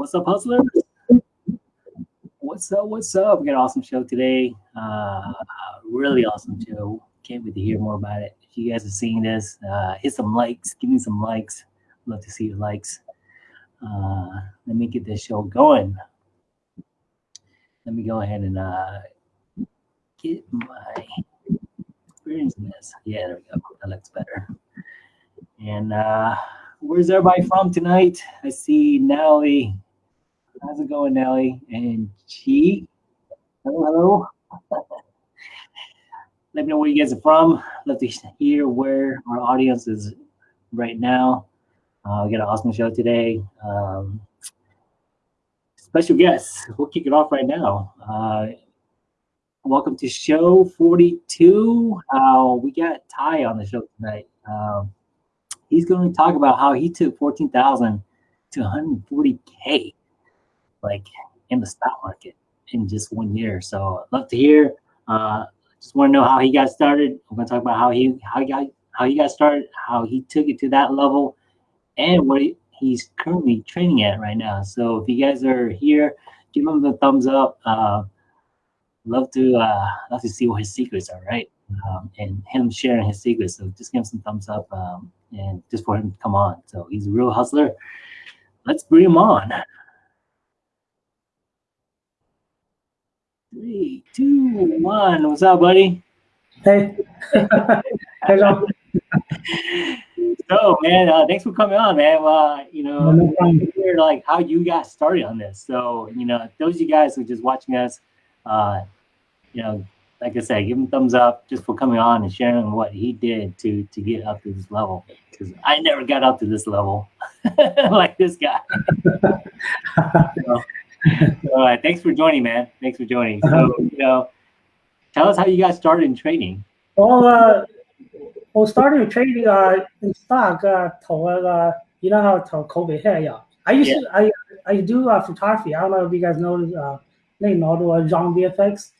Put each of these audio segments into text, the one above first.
What's up, hustlers? What's up? What's up? We got an awesome show today. Uh, really awesome show. Can't wait to hear more about it. If you guys are seeing this, uh, hit some likes. Give me some likes. Love to see your likes. Uh, let me get this show going. Let me go ahead and uh, get my experience in this. Yeah, there we go. That looks better. And uh, where's everybody from tonight? I see Nelly. How's it going, Nelly? And Chi. Hello, hello. Let me know where you guys are from. Love to hear where our audience is right now. Uh, we got an awesome show today. Um, special guests. We'll kick it off right now. Uh, welcome to show 42. Uh, we got Ty on the show tonight. Um, he's going to talk about how he took 14,000 to 140K like in the stock market in just one year. So I'd love to hear. Uh, just want to know how he got started. Going to talk about how he how he got how he got started, how he took it to that level, and what he, he's currently training at right now. So if you guys are here, give him the thumbs up. Uh, love to uh, love to see what his secrets are, right? Um, and him sharing his secrets. So just give him some thumbs up um, and just for him to come on. So he's a real hustler. Let's bring him on. Three, two, one. What's up, buddy? Hey. Hello. so, man, uh, thanks for coming on, man. Uh, you know, no hear like how you got started on this. So, you know, those of you guys who are just watching us, uh, you know, like I said, give him thumbs up just for coming on and sharing what he did to to get up to this level. Because I never got up to this level like this guy. so, all right, thanks for joining, man. Thanks for joining. So, you know, tell us how you got started in trading. Well, uh, well, started trading uh, in stock. Uh, 投那个, you know how 投 COVID hit, yeah. I used yeah. to, I, I do uh, photography. I don't know if you guys know, uh, 那know the Jean VFX,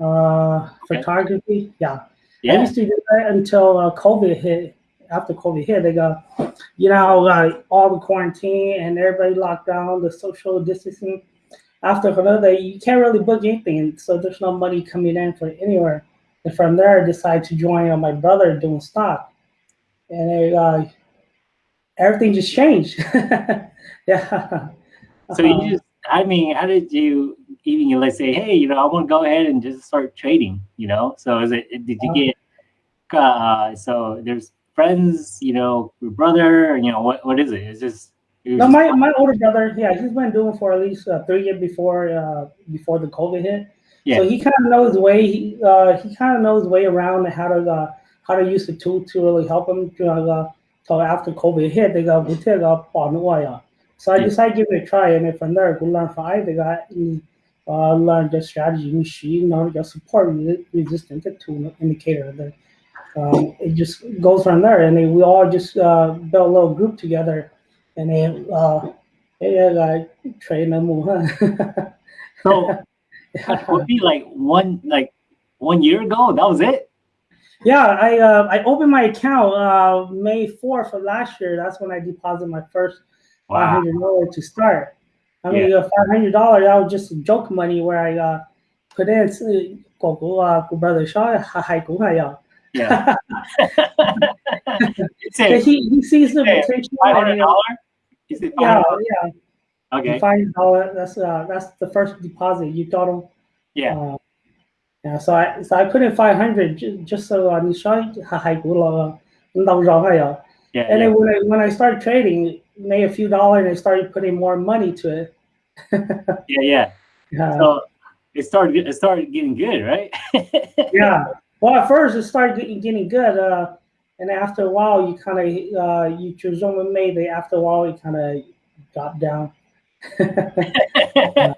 uh, okay. photography. Yeah. yeah. I used to do that until uh, COVID hit. After COVID hit, they got, you know, uh, all the quarantine and everybody locked down, the social distancing after holiday, you can't really book anything, so there's no money coming in for anywhere. And from there, I decided to join uh, my brother doing stock, and it, uh, everything just changed. yeah. So you just, I mean, how did you even like say, hey, you know, I want to go ahead and just start trading, you know? So is it did you uh-huh. get uh so there's friends, you know, your brother, you know, what what is it? It's just no, my, my older brother, yeah, he's been doing for at least uh, three years before uh, before the COVID hit. Yeah. So he kind of knows way he uh, he kind of knows way around how to uh, how to use the tool to really help him. Uh, so after COVID hit, they got we take up on oil. So I decided to give it a try, and then from there, go learn from I. They got uh, learn the strategy, machine, know, your support resistant to indicator. Then um, it just goes from there, and we all just uh, built a little group together and then uh, yeah, like train them more. so that would be like one like one year ago. That was it. Yeah, I uh, I opened my account uh, May fourth of last year. That's when I deposited my first wow. five hundred dollars to start. I mean, yeah. five hundred dollars that was just joke money where I uh, put in 狗狗啊，狗 brother 说还还狗还要。Yeah. he, he sees the potential. Five hundred dollar. Is it? Yeah, online? yeah. Okay. Five dollar. That's uh, that's the first deposit you got. On, yeah. Uh, yeah. So I so I put in five hundred just, just so I shot hai gu high, Yeah. And then when I when I started trading, made a few dollars and I started putting more money to it. yeah, yeah. Yeah. So it started it started getting good, right? yeah. Well, at first it started getting, getting good. Uh, and after a while, you kind of uh, you choose someone maybe after a while, you kind of drop down.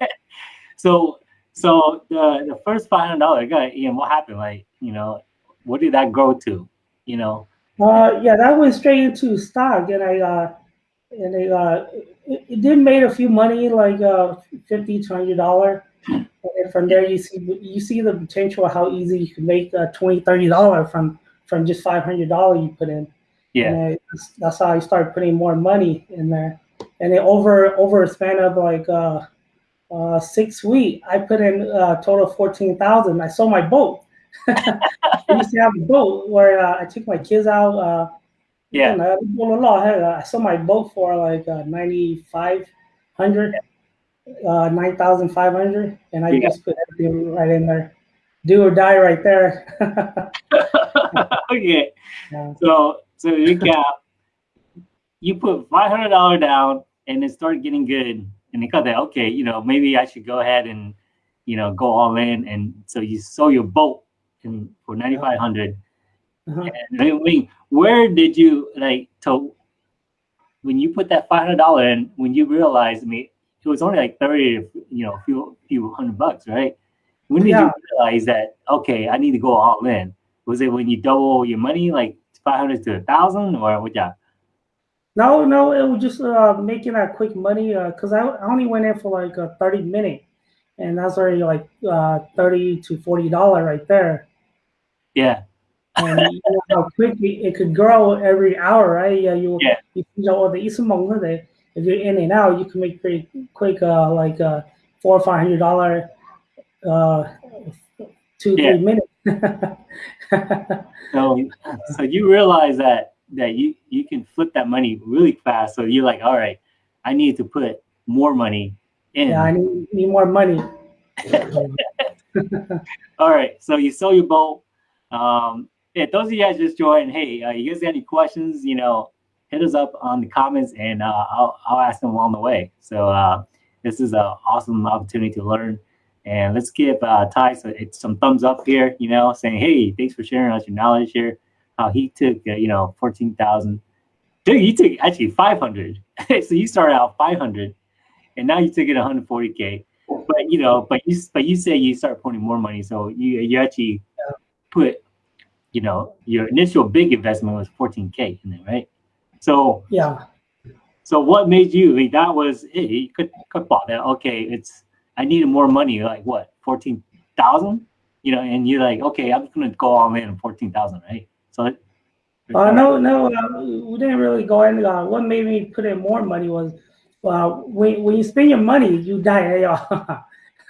so, so the the first five hundred dollar guy, Ian, what happened? Like, you know, what did that grow to? You know. Uh, yeah, that went straight into stock, and I uh, and I uh, it, it did made a few money, like uh, fifty to hundred dollar. And from there, you see you see the potential of how easy you can make uh, 20 30 dollar from from just five hundred dollars you put in. Yeah, that's, that's, how I started putting more money in there. and then over over a span of like uh, uh, six weeks, I put in a total of fourteen thousand. I sold my boat. I used to have a boat where uh, I took my kids out. Uh, Yeah. and, uh, I sold my boat for like uh, ninety five hundred, uh, nine thousand five hundred, and I Yeah. just put everything right in there. Do or die right there. okay. Yeah. So so recap. you put five hundred dollar down, and it started getting good, and they got that. Okay, you know maybe I should go ahead and you know go all in, and so you sold your boat in for ninety five hundred. Uh-huh. And I mean, where did you like to when you put that five hundred dollar in? When you realized, I mean, it was only like thirty, you know, a few few hundred bucks, right? When did Yeah. you realize that? Okay, I need to go all in. Was it when you double your money, like five hundred to a thousand, or what? Yeah, No, no, it was just uh, making that quick money because I, I only went in for like a 30 minute and that's already like uh, 30 to 40 dollar right there. yeah, And you know how quickly it could grow every hour, right? Yeah, you Yeah. you know the ismong that if you're in and out, you can make pretty quick uh, like uh, four or five hundred dollar uh, two Yeah. three minutes. So, so you realize that that you you can flip that money really fast. So you're like, all right, I need to put more money in. yeah, I need, need more money. All right, so you sell your boat. Um, yeah, those of you guys just joined. Hey, uh, you guys got any questions? You know, hit us up on the comments, and uh, I'll I'll ask them along the way. So uh, this is an awesome opportunity to learn. And let's give uh, Ty some thumbs up here. You know, saying, hey, thanks for sharing us your knowledge here. How he took uh, you know fourteen thousand. Dude, you took actually five hundred. so you started out five hundred, and now you took it one hundred forty k but you know, but you but you say you start putting more money, so you you actually put, you know, your initial big investment was 14k in there, right? So Yeah. so what made you? Mean, that was it. You could could bought that. Okay, it's I needed more money. You're like, what, 14,000? You know, and you're like, okay, I'm going to go all in on 14,000, right? So, it, uh, no, no, uh, we didn't really go in. Uh, what made me put in more money was well, when, when you spend your money, you die eh,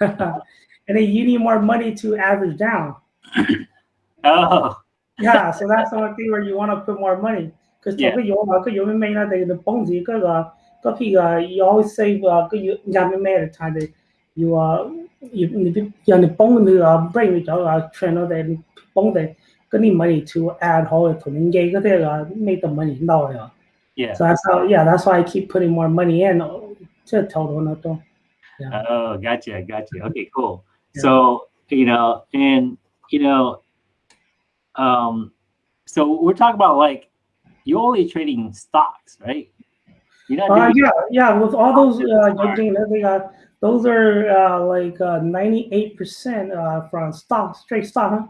and then you need more money to average down. oh. yeah, so that's the one thing where you want to put more money. Because yeah. you always save uh, you 廿蚊 at time 你要啊，要你人哋帮你啊，bring 你走啊，train 我哋帮你嗰啲 money to add 好嘅同你嘅嗰啲啊，make the money 捞啊。 yeah. So that's how, yeah, that's why I keep putting more money in. 这头头那都 Oh, gotcha, gotcha. Okay, cool. Yeah. So you know, and you know, um, so we're talking about like you're only trading stocks, right? You're not Uh, doing yeah, yeah. With all those, uh, judging, they got those are uh, like uh, ninety-eight percent uh, from stock, straight stock. Huh?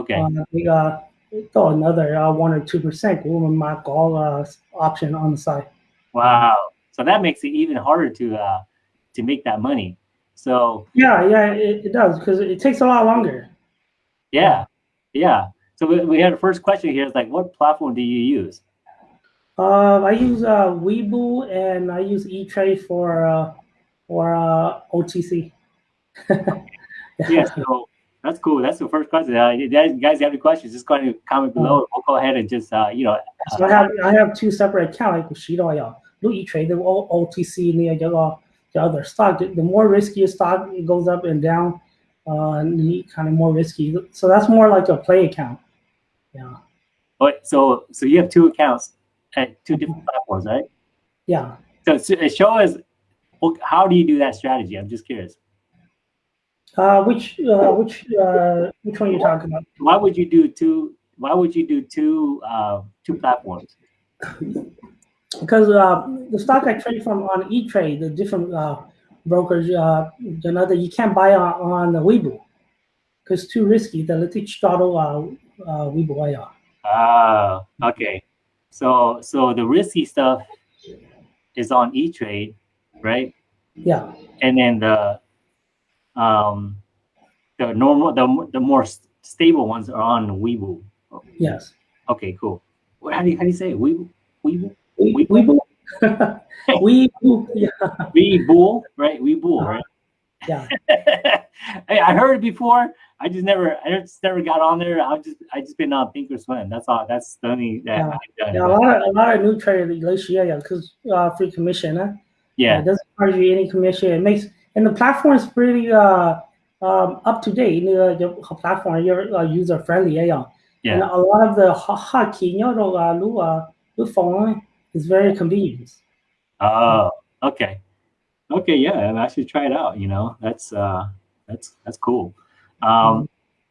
okay. Uh, they got throw another uh, one or two percent. We will mark all uh, option on the side. Wow. So that makes it even harder to uh to make that money. So Yeah, yeah, it, it does because it takes a lot longer. yeah, yeah. So we, we had a first question here. It's like, what platform do you use? Uh, I use uh, Webull and I use E Trade for uh, or uh, OTC. yeah, so that's cool. That's the first question. Uh, you guys have any questions, just go ahead and comment below. We'll go ahead and just, uh, you know. So I have, I have two separate accounts. Like, you uh, trade the OTC, and uh, the, other stock. The more risky stock goes up and down, uh, and kind of more risky. So that's more like a play account. Yeah. But so, so you have two accounts at two different platforms, right? Yeah. So, so show us well, how do you do that strategy? I'm just curious. Uh, which uh, which uh, which one are you talking about? Why would you do two? Why would you do two uh, two platforms? Because uh, the stock I trade from on E Trade, the different uh, brokers, uh, another you can't buy on, on the Weibo because too risky. The little startle uh, uh, Weibo yeah. Ah, okay. So so the risky stuff is on E Trade, right? Yeah. And then the um, the normal, the the more stable ones are on Weibo. Yes. Okay, cool. How do you how do you say? Weibo? Weibo? Weibo? Weibo. Yeah. Weibo, right? Weibo, uh-huh. right? Yeah. hey, I heard it before. I just never, I just never got on there. I've just, I just been on Thinkorswim. That's all. That's the only that yeah. I've done. Yeah, a lot of a lot of new traders this year, yeah, because uh, free commission, huh? Yeah. It doesn't charge you any commission. It makes and the platform is pretty uh, um, up to date. The, the platform, you're uh, user friendly. Yeah. yeah. And a lot of the hotkey, the uh, uh, phone is very convenient. Oh, okay. Okay, yeah, I should try it out. You know, that's uh, that's that's cool. Um, mm-hmm.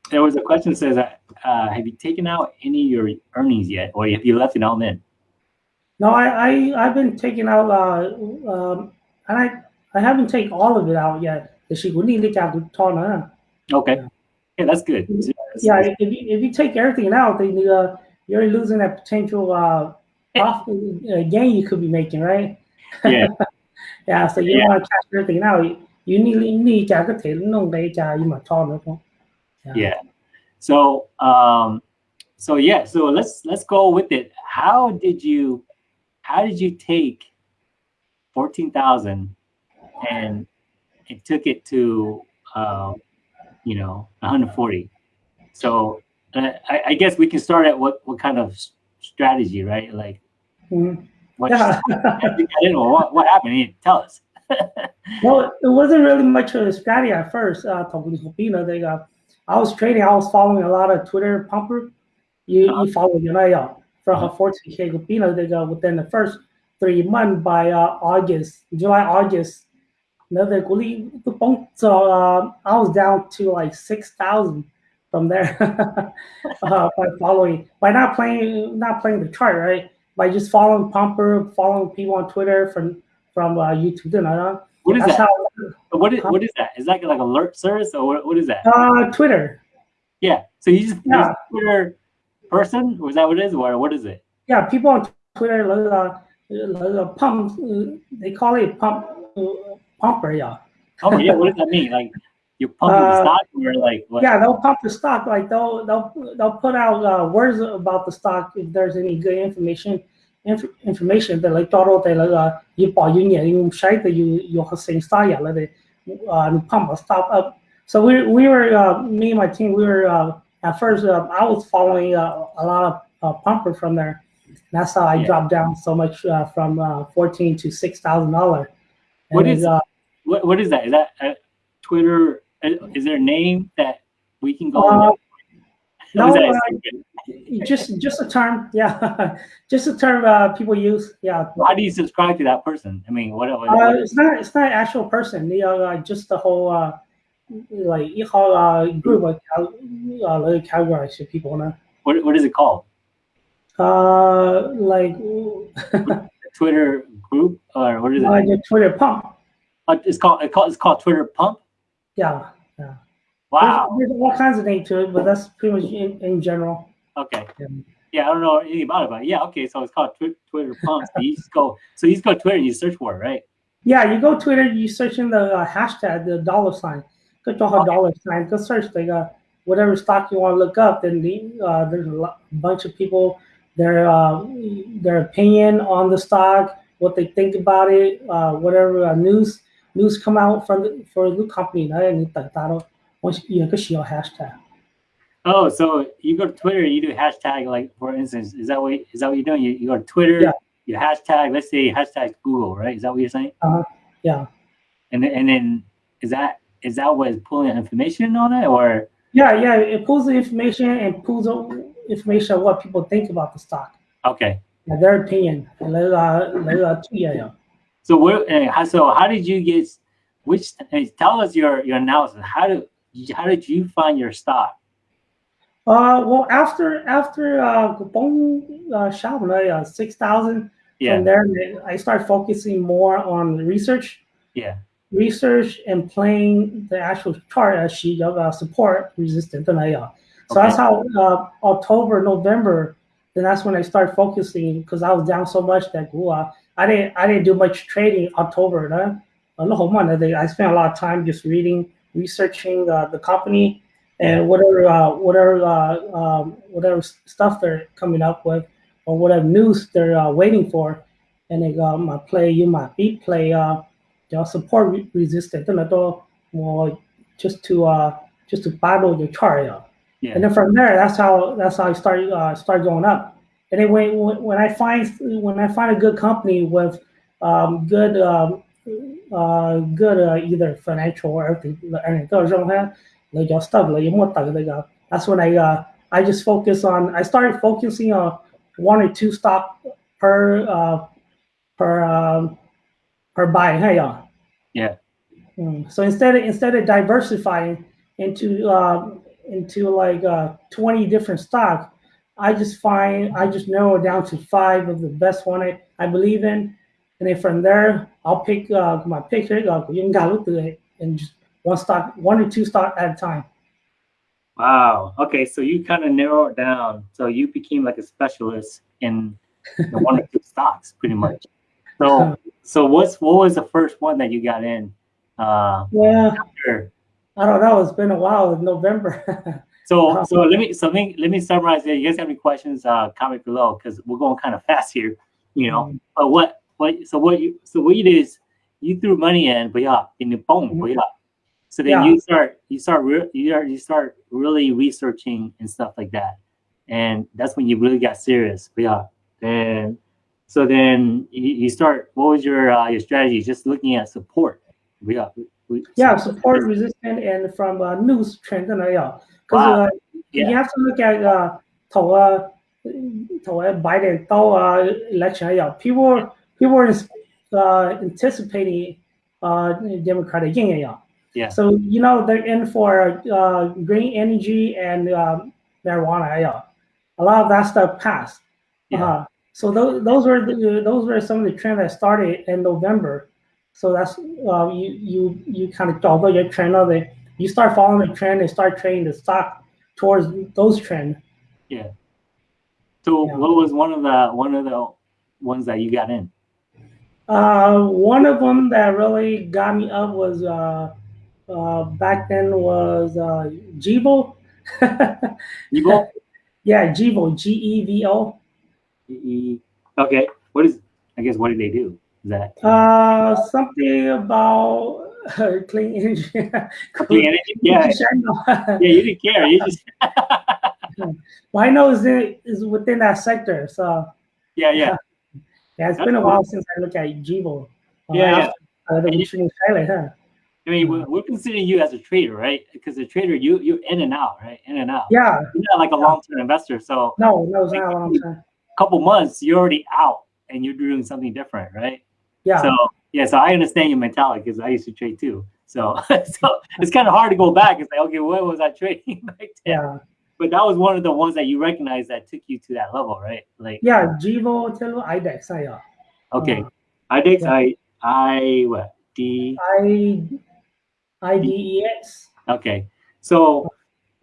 there was a question that says, uh, "Have you taken out any of your earnings yet, or have you left it all in?" No, I, I I've been taking out uh um and I I haven't taken all of it out yet. Okay. Yeah, that's good. Yeah, if you, if you take everything out, then uh, you're losing that potential uh, uh, gain you could be making, right? Yeah. yeah, so you yeah. want to cash everything out. You need need to có thể 弄 để you? Yeah. So um so yeah, so let's let's go with it. How did you how did you take fourteen thousand and it took it to, um, you know, one hundred forty? So, uh, I, I guess we can start at what what kind of strategy, right? Like, Mhm. what, Yeah. how'd you get what what happened? Tell us. well, it wasn't really much of a strategy at first. Uh, talking to Filipino, they got. I was trading. I was following a lot of Twitter pumper. You Uh-huh. you follow you know. From Uh-huh. her 14k Filipino, they go within the first three months by uh, August, July, August. Another so uh, I was down to like six thousand from there uh, by following by not playing not playing the chart right by just following pumper following people on Twitter from from uh, YouTube you know What is that's that? how What is what is that? Is that like alert service or what, what is that? uh, Twitter Yeah. So you just Yeah. Twitter person, or is that what it is, or what is it? yeah people on Twitter uh, uh, pump uh, they call it pump uh, pumper yeah Oh yeah. What does that mean? Like you pump the Uh, stock, or like what? Yeah, they'll pump the stock. Like they'll they'll they'll put out uh, words about the stock if there's any good information. Inf information that like total they like uh you buy you need you share the you you have same stock yeah like they uh pump a stock up. So we we were uh, me and my team we were uh, at first uh, I was following uh, a lot of uh, pumper from there. That's how I Yeah. dropped down so much uh, from uh, fourteen to six thousand dollar. What is- uh, What what is that? Is that Twitter? Is there a name that we can go? No, just just a term yeah just a term uh, people use yeah How do you subscribe to that person? I mean, what? what, uh, it's not it's not an actual person they are uh, just the whole uh, like you call a group of cow, uh, like of people now. What what is it called? Uh, like Twitter group or what is it? Uh, the Twitter pump. Uh, it's called it. called it's called Twitter pump. Yeah, yeah. Wow. There's, there's all kinds of names to it, but that's pretty much in, in general. Okay. Yeah. yeah. I don't know anything about it, but yeah, okay. So it's called Twitter pump. so you just go. So you just go Twitter and you search for it, right? Yeah, you go Twitter, you search in the uh, hashtag, the dollar sign, go to a dollar sign go search like uh, whatever stock you want to look up then the, uh, there's a lot, bunch of people their uh, their opinion on the stock what they think about it uh, whatever uh, news news come out from the, for the company 呢你等到了我有个需要 hashtag Oh, so you go to Twitter, you do hashtag like for instance, is that what is that what you're doing? You, you go to Twitter, Yeah. you hashtag, let's say hashtag Google, right? Is that what you're saying? yeah And then, and then is that is that what is pulling information on it or? Yeah, yeah, it pulls the information and pulls information of what people think about the stock. Okay. Yeah, their opinion. So where, so how did you get, which, tell us your, your analysis. How do, how did you find your stock? Uh, well, after, after, uh, Gopong, uh, uh 6,000, yeah. from there, I started focusing more on research. Yeah research and playing the actual chart as she uh, support resistance. Okay. So that's how uh, October, November, then that's when I start focusing because I was down so much that I didn't I didn't do much trading October. Right? I spent a lot of time just reading, researching uh, the company and whatever uh, whatever uh, um, whatever stuff they're coming up with or whatever news they're uh, waiting for. And they got my play, you might be play. Uh, they'll support re resistance. Tức là tôi just to uh, just to battle the chart, Yeah. And then from there, that's how that's how I start uh, start going up. And then when when I find when I find a good company with um, good um, uh, good uh, either financial or everything, that's when I uh, I just focus on I started focusing on one or two stock per uh, per uh, per buy. Hey, yeah. Yeah. Mm. So instead of instead of diversifying into uh, into like uh, 20 different stocks, I just find I just narrow it down to five of the best one I, I believe in, and then from there I'll pick uh, my pick uh, you can go through it and just one stock, one or two stock at a time. Wow. Okay, so you kind of narrow it down. So you became like a specialist in the one or two stocks, pretty much. So, so what's what was the first one that you got in? Uh, yeah. After? I don't know. It's been a while. It's November. so, so let me so let me, let me summarize it. You guys have any questions? Uh, comment below because we're going kind of fast here. You know, mm-hmm. but what what so what you so what you did is you threw money in, but yeah, in the boom, mm-hmm. but yeah. So then yeah. you start you start you start you start really researching and stuff like that, and that's when you really got serious. But yeah, and so then you, you start. What was your uh, your strategy? Just looking at support. Yeah. Yeah, support resistant and from uh, news trend 真的要，because wow. uh, yeah. you have to look at uh 投啊投啊 Biden 到啊 election 要 people people are uh, anticipating uh Democratic 赢要 yeah so you know they're in for uh green energy and uh, marijuana 要 a lot of that stuff passed yeah. Uh, so those those were the, those were some of the trends that started in November so that's uh, you you you kind of although your trend of it, you start following the trend and start trading the stock towards those trends. Yeah. So yeah. what was one of the one of the ones that you got in? Uh, one of them that really got me up was uh, uh, back then was uh. Gevo. yeah, Gevo. G E V O. E. Okay. What is? I guess what did they do? that? Uh, something about uh, clean energy. clean energy? Yeah. yeah, you didn't care. You just. well, I know in, it's within that sector. So. Yeah, yeah. yeah, it's That's been a while since I looked at. Uh, yeah, yeah. Uh, the you, Thailand, huh? I mean, we're, we're, considering you as a trader, right? Because a trader, you you're in and out, right? In and out. Yeah. You're not like a long term investor, so. No, no, it's not a long term. Couple months, you're already out, and you're doing something different, right? Yeah. So yeah, so I understand your mentality because I used to trade too. So so it's kind of hard to go back and say, okay, what was I trading back then? Yeah. But that was one of the ones that you recognize that took you to that level, right? Like yeah, Gevo, Telo, IDEX, yeah. Okay, uh, IDEX, yeah. I I what D I I D E X. Okay, so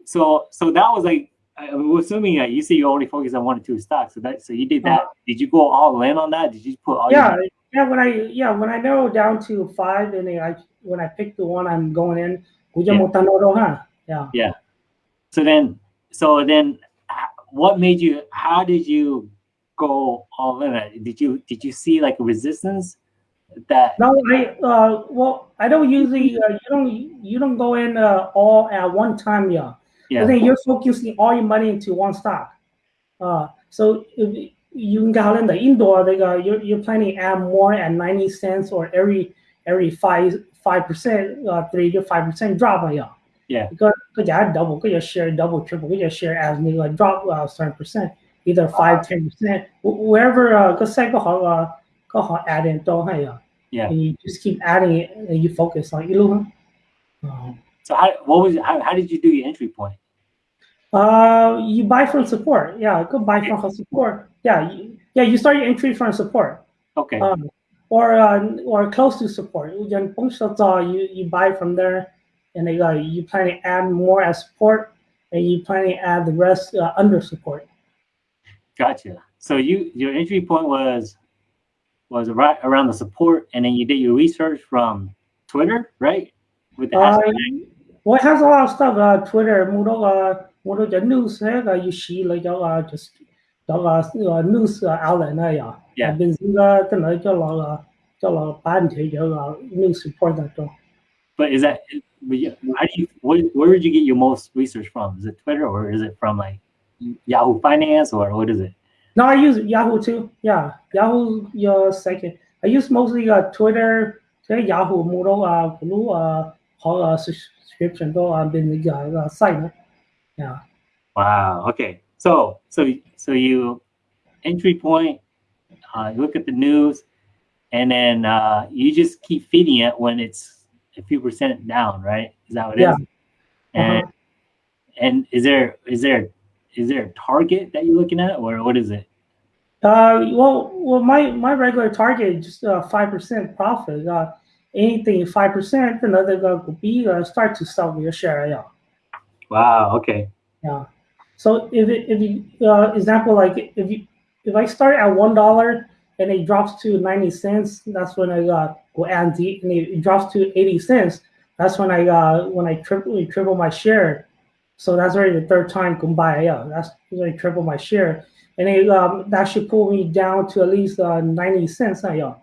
so so that was like I'm assuming that you say you only focus on one or two stocks. So that so you did that. Uh, did you go all in on that? Did you put all? Yeah, your- yeah, when I yeah when I narrow down to five, and I when I pick the one I'm going in, yeah. yeah. Yeah. So then, so then, what made you? How did you go all in? Did you did you see like a resistance? That no, I uh well I don't usually uh, you don't you don't go in uh, all at one time, yeah. Yeah. I think you're focusing all your money into one stock. Uh, so if, you can the indoor they go you're, you're planning to add more at 90 cents or every every five five percent uh three to five percent drop yeah. Yeah because because you double? Because you share double triple? Because you share as me like drop uh certain percent? Either five ten percent? Wherever uh because cycle how uh go how add in yeah. You just keep adding it and you focus on you um, so how what was how, how did you do your entry point uh, you buy from support. Yeah, go buy from support. Yeah, you, yeah, you start your entry from support. Okay. Um, or uh, or close to support. You you you buy from there, and they uh, you plan to add more as support, and you plan to add the rest uh, under support. Gotcha. So you your entry point was was right around the support, and then you did your research from Twitter, right? With the uh, well, it has a lot of stuff. Uh, Twitter, Moodle, uh, Moodle, the news, uh, you see like uh, just the uh, news uh, outlet, uh, yeah. Yeah. 变先啦，真系叫落个叫落摆唔起咗个 news report 得咗。 But is that but you- how do you where, where did you get your most research from? Is it Twitter or is it from like Yahoo Finance or what is it? No, I use Yahoo too. Yeah, Yahoo your second. I use mostly uh, Twitter, 即系 Yahoo 冇到啊，嗰啊好啊 subscription uh, up. Yeah. Wow. Okay. So so so you entry point, uh, you look at the news, and then uh, you just keep feeding it when it's a few percent down, right? Is that what it yeah. is? And uh -huh. and is there is there is there a target that you're looking at, or what is it? Uh, well, well, my my regular target is just uh, five percent profit. Uh, anything five percent, another uh, could be uh, start to sell your share. Yeah. Wow. Okay. Yeah. So if it, if you uh, example like if you if I start at one dollar and it drops to ninety cents, that's when I uh, go and the and it drops to eighty cents. That's when I uh when I triple triple my share. So that's already the third time by. Yeah, that's when I triple my share, and it, um, that should pull me down to at least uh, ninety cents. Uh, yeah,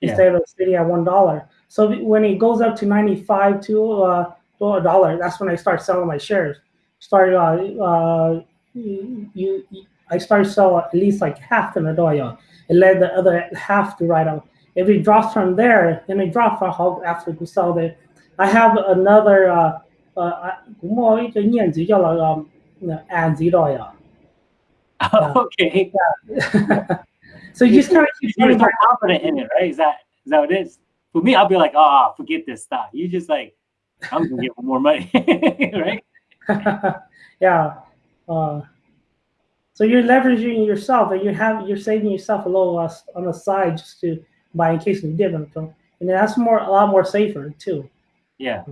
Yeah. instead of sitting at one dollar. So when it goes up to ninety five to uh to a dollar, that's when I start selling my shares started uh, uh you, you I started sell at least like half the Nadoya and let the other half to write out. If it drops from there, then it drops from how after to sell it. I have another uh uh 咁我呢个念字叫做呃暗字多呀。 okay. So you just kind of keep You're selling so confident in it, right? Is that is that what it is? For me, I'll be like, oh, forget this stock. You just like, I'm gonna get more money, right? yeah. Uh, so you're leveraging yourself, and you have you're saving yourself a little uh, on the side just to buy in case dividend, so- and that's more a lot more safer too. Yeah.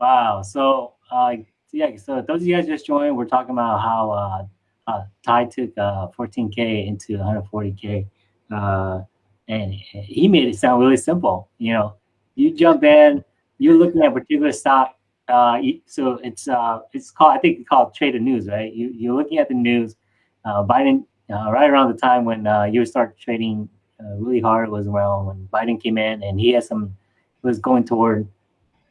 Wow. So, uh, yeah. So those of you guys just joined, we're talking about how uh, uh, Ty took uh, 14k into 140k, uh, and he made it sound really simple. You know, you jump in, you're looking at a particular stock. Uh, so it's uh, it's called I think it's called trade the news, right? You you're looking at the news. Uh, Biden uh, right around the time when uh, you start trading uh, really hard was around when Biden came in and he had some was going toward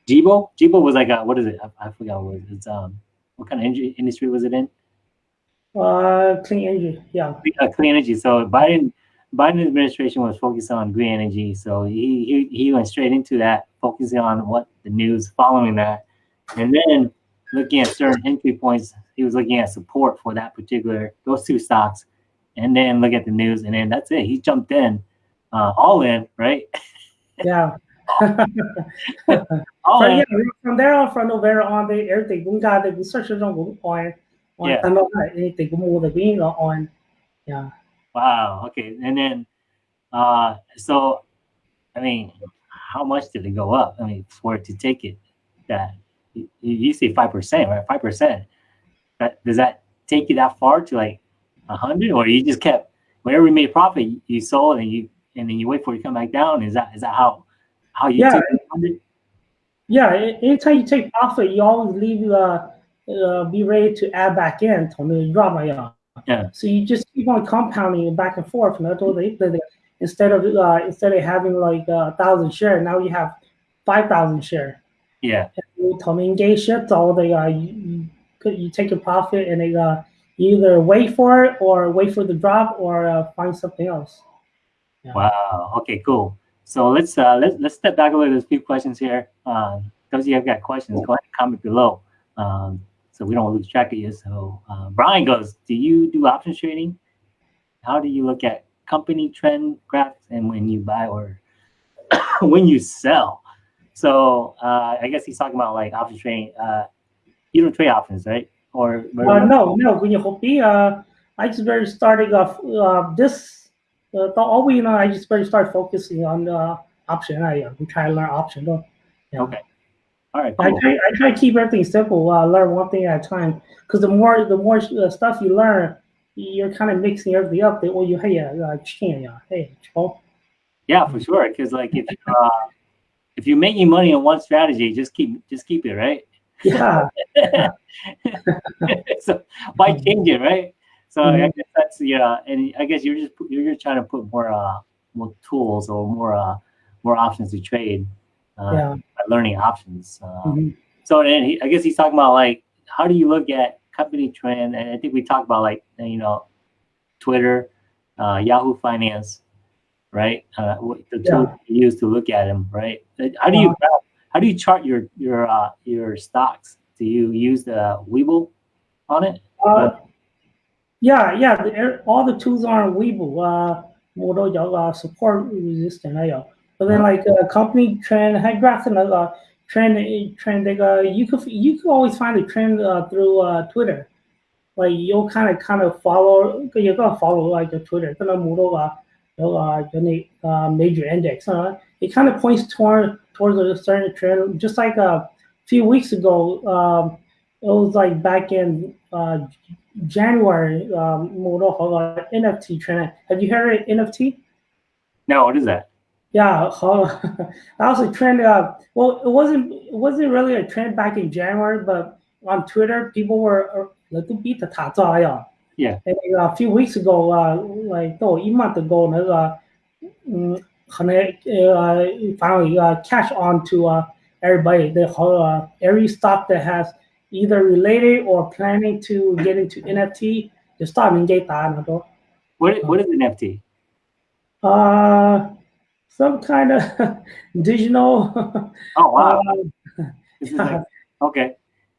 Gevo. Gevo was like a, what is it? I, I forgot what it. It's um what kind of industry, industry was it in? Uh, clean energy, yeah, Uh, clean energy. So Biden Biden administration was focused on green energy. So he he he went straight into that, focusing on what the news following that, and then looking at certain entry points. He was looking at support for that particular those two stocks, and then look at the news, and then that's it. He jumped in, uh, all in, right? yeah. All From, in. yeah, from there on, from November on, they everything cũng got the research on on on Yeah. anything mua the green on, yeah. Wow. Okay. And then, uh, so, I mean, how much did it go up? I mean, for it to take it that you, you say five percent, right? Five percent. That does that take you that far to like a hundred, or you just kept whenever you made profit, you, you sold and you and then you wait for it to come back down? Is that is that how how you Yeah. took it 100? Yeah, a- anytime you take profit, you always leave uh, uh be ready to add back in 同你 drop 嘛呀。 yeah. So you just keep on compounding it back and forth, they, they instead of uh, instead of having like uh, a thousand share, now you have five thousand share. Yeah. Coming you gay ships, all they uh, you, you, take your profit and they uh, either wait for it or wait for the drop or uh, find something else. Yeah. Wow. Okay. Cool. So let's uh, let's let's step back a little. There's a few questions here. Uh, those of you have got questions, go ahead and comment below. Um, so we don't lose track of you. So uh, Brian goes, do you do options trading? How do you look at company trend graphs and when you buy or when you sell? So uh, I guess he's talking about like options trading. Uh, you don't trade options, right? Or Uh, no, no. When you hope uh, I just very starting off uh, this. Uh, the, all we know, I just very start focusing on the option. I uh, try to learn option. though. Yeah. Okay. All right. I try, I try to keep everything simple. Uh, learn one thing at a time. Because the more the more uh, stuff you learn, you're kind of mixing everything up. That well, you hey, uh, change, uh, hey, Yeah, for sure. Because like if you, uh, if you're making money on one strategy, just keep just keep it right. yeah, so why change it, right? So mm -hmm. I guess that's yeah, and I guess you're just you're just trying to put more uh more tools or more uh more options to trade. Uh, yeah. learning options. Um, mm -hmm. So and he, I guess he's talking about like how do you look at company trend? And I think we talked about like you know, Twitter, uh, Yahoo Finance, right? Uh, the tools yeah. you use to look at them, right? Uh, how do you uh-huh. how do you chart your your uh, your stocks? Do you use the Webull on it? Uh, yeah, yeah. All the tools are on Webull. support resistance 也有。but then like a company trend, had graphs and uh, trend trend like, uh, you could you could always find a trend uh, through uh, Twitter. Like you'll kind of kind of follow you're gonna follow like the Twitter, gonna move uh, uh, uh, major index. Uh, it kind of points toward towards a certain trend. Just like a few weeks ago, um, it was like back in uh, January, um, NFT trend. Have you heard of NFT? No, what is that? Yeah, that was a trend. Uh, well, it wasn't it wasn't really a trend back in January, but on Twitter, people were a little bit the Yeah. And uh, a few weeks ago, uh, like oh, a month ago, 那个嗯，可能呃finally uh, catch on to uh everybody. The whole uh, every stock that has either related or planning to get into NFT, the stock engage that. What what is NFT? Uh, some kind of digital. Oh wow! Uh, like, okay,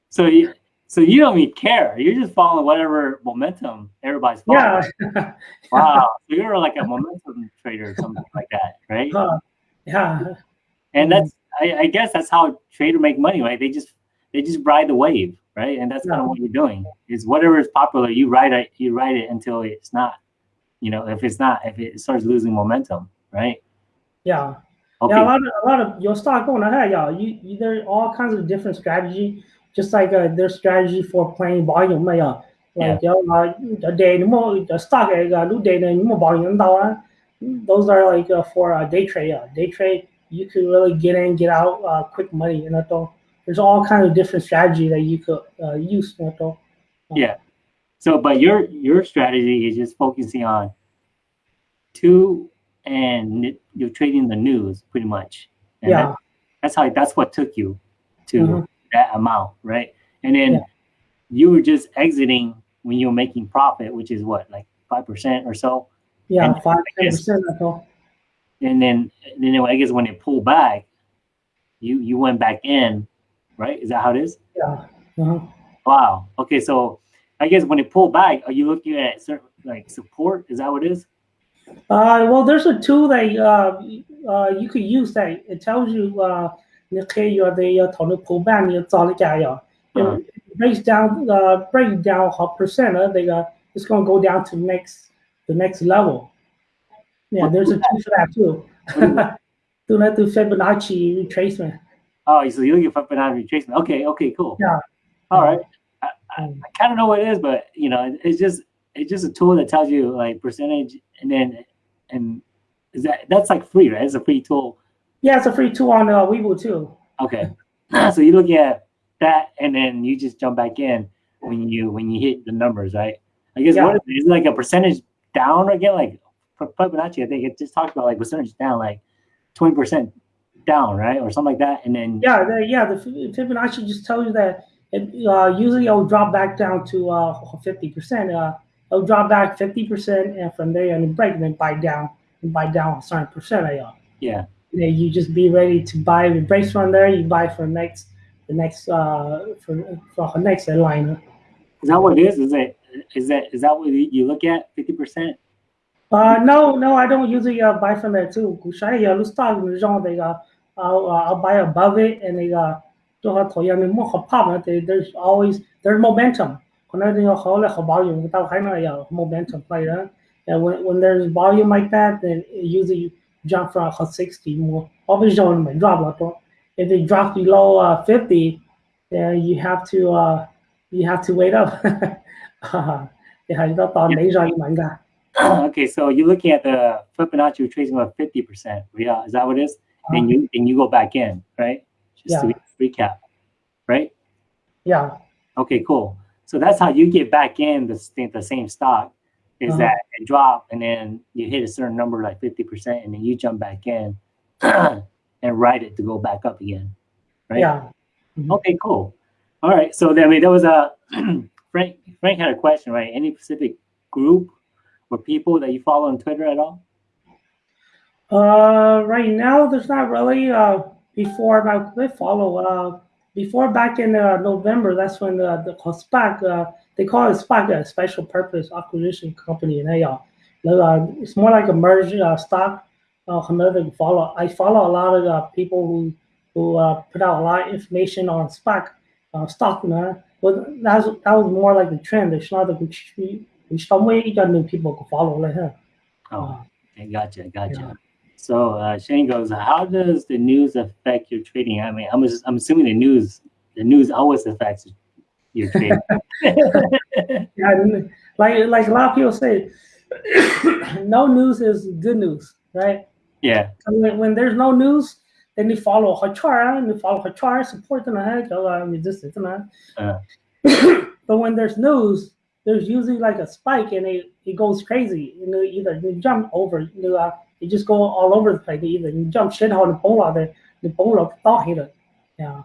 so you so you don't even care. You're just following whatever momentum everybody's following. Yeah. wow, so you're like a momentum trader or something like that, right? Uh, yeah. And that's I, I guess that's how traders make money, right? They just they just ride the wave, right? And that's kind of what you're doing. Is whatever is popular, you ride it, you ride it until it's not. You know, if it's not, if it starts losing momentum, right? Yeah. Okay. Yeah, a lot of a lot of your stock going ahead, y'all. You, you there all kinds of different strategy, just like uh, their strategy for playing volume, yeah. Like yeah. uh, day more the stock uh, new day more volume Those are like uh, for uh, day trade. Yeah. Day trade, you could really get in, get out, uh, quick money, and know, there's all kinds of different strategy that you could uh, use. You know, yeah. So, but your your strategy is just focusing on two and you're trading the news pretty much. And yeah. That, that's how that's what took you to mm -hmm. that amount, right? And then yeah. you were just exiting when you're making profit, which is what, like five percent or so. Yeah, five percent And then, then I guess when it pulled back, you you went back in, right? Is that how it is? Yeah. Uh -huh. Wow. Okay, so I guess when it pulled back, are you looking at certain like support? Is that what it is? Uh, well, there's a tool that uh, uh, you could use that it tells you uh, 你可以有的要投的 pullback 你找的价要 it breaks down uh, break down how percent of the uh, it's going to go down to next the next level. Yeah, there's a tool for that too. Do not do Fibonacci retracement. Oh, so you're looking for Fibonacci retracement. Okay, okay, cool. Yeah. All right. I, I, I kind of know what it is, but you know, it's just it's just a tool that tells you like percentage and then and is that that's like free, right? It's a free tool. Yeah, it's a free tool on uh, Webull too. Okay, so you look at that, and then you just jump back in when you when you hit the numbers, right? I guess yeah. what is it? Is it like a percentage down again? Like for Fibonacci, I think it just talks about like percentage down, like twenty percent down, right, or something like that, and then yeah, the, yeah, the Fibonacci just tells you that it uh, usually it'll drop back down to uh, fifty percent. Uh, it'll drop back 50% and from there and break and then buy down and buy down a certain percent of y'all. Yeah. Then you just be ready to buy the breaks from there, you buy for next the next uh for for the next line. Is that what it is? Is it is that is that what you look at 50%? Uh no, no, I don't usually uh, buy from there too. I'll start I'll, uh, I'll buy above it and they uh there's always there's momentum volume without high momentum player. And when, when there's volume like that, then usually jump from 60 more. Obviously, may drop If it drops below uh, 50, then you have to uh, you have to wait up. okay, so you're looking at the Fibonacci retracement of 50%. Yeah, is that what it is? Uh, and you and you go back in, right? Just yeah. to recap, right? Yeah. Okay, cool. So that's how you get back in the the same stock. Is uh-huh. that it drop and then you hit a certain number like fifty percent, and then you jump back in and ride it to go back up again, right? Yeah. Mm-hmm. Okay, cool. All right. So I mean, there was a Frank. Frank had a question, right? Any specific group or people that you follow on Twitter at all? Uh, right now, there's not really. Uh, before I follow. Uh, before back in uh, November, that's when the, the SPAC, uh, they call it SPAC, a special purpose acquisition company. And they, uh, it's more like a merge uh, stock. Uh, follow. I follow a lot of uh, people who who uh, put out a lot of information on SPAC uh, stock. You know? But that was, that was more like the trend. It's not a which which some way you got new people can follow. Like, huh? Oh, okay, gotcha, gotcha. Yeah. So uh, Shane goes, how does the news affect your trading? I mean, I'm just, I'm assuming the news the news always affects your trading. yeah, like like a lot of people say, no news is good news, right? Yeah. when, when there's no news, then you follow her chart and you follow her chart, support them ahead, resistance. Uh. but when there's news, there's usually like a spike and it, it goes crazy. You know, either you jump over, you know, you just go all over the place. Either you jump shit on the pole out there, the pole up thought hitter. Yeah.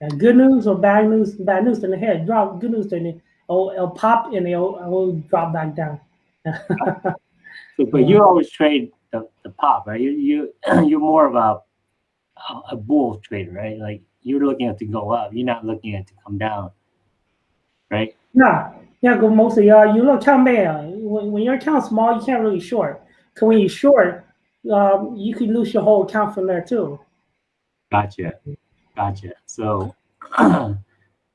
yeah. Good news or bad news, bad news, then the head drop. Good news, then it, it'll, it'll pop and it'll, it'll drop back down. so, but you always trade the, the pop, right? You you you're more of a a bull trader, right? Like you're looking at to go up. You're not looking at to come down, right? Yeah, yeah. Go mostly. Uh, you look count man. When, when your account small, you can't really short. Cause when you short, um, you could lose your whole account from there too. Gotcha, gotcha. So. uh,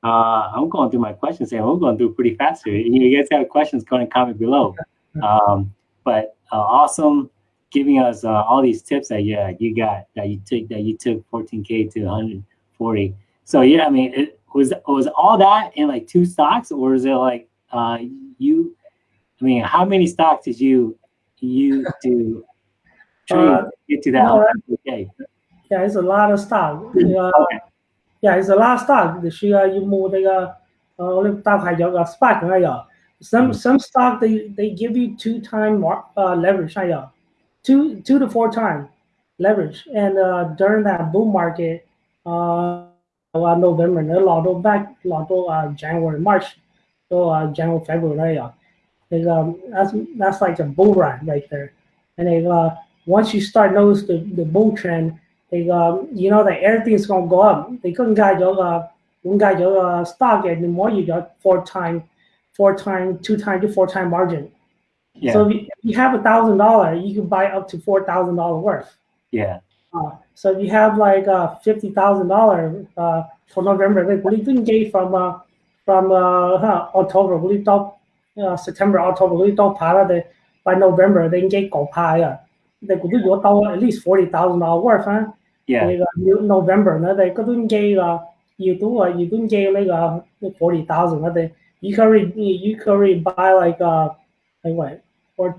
I'm going through my questions here. I'm going through pretty fast here. You guys have questions, go and comment below. Um, but uh, awesome giving us uh, all these tips that yeah you got that you took that you took 14k to 140 so yeah i mean it was was all that in like two stocks or is it like uh you i mean how many stocks did you you to uh, get to that no, okay yeah it's a lot of stock uh, okay. yeah it's a lot of stock 需要一摸那个呃我大概有个 SPAC 那样 some some stock they they give you two time uh, leverage 那样 two two to four times leverage. And uh, during that bull market, uh, uh November, a lot of back, a lot of uh, January, March, so uh, January, February, yeah. like, um, that's that's like a bull run right there. And they, uh, once you start notice the, the bull trend, they, um, you know that everything's gonna go up. They couldn't guide your uh, not guide your uh, stock anymore. You got four time, four time, two time to four time margin. Yeah. So if you have a thousand dollar, you can buy up to four thousand dollar worth. Yeah. Uh, so if you have like uh, fifty thousand dollar uh, for November, like we didn't get from uh, from uh, October, we thought uh, September, October, we thought part of the by November they get go pie. They could do at least forty thousand dollar worth, huh? Yeah. Like, uh, November, no, they couldn't get uh, you do uh, you don't get like uh, forty thousand. They you can you can buy like uh like what four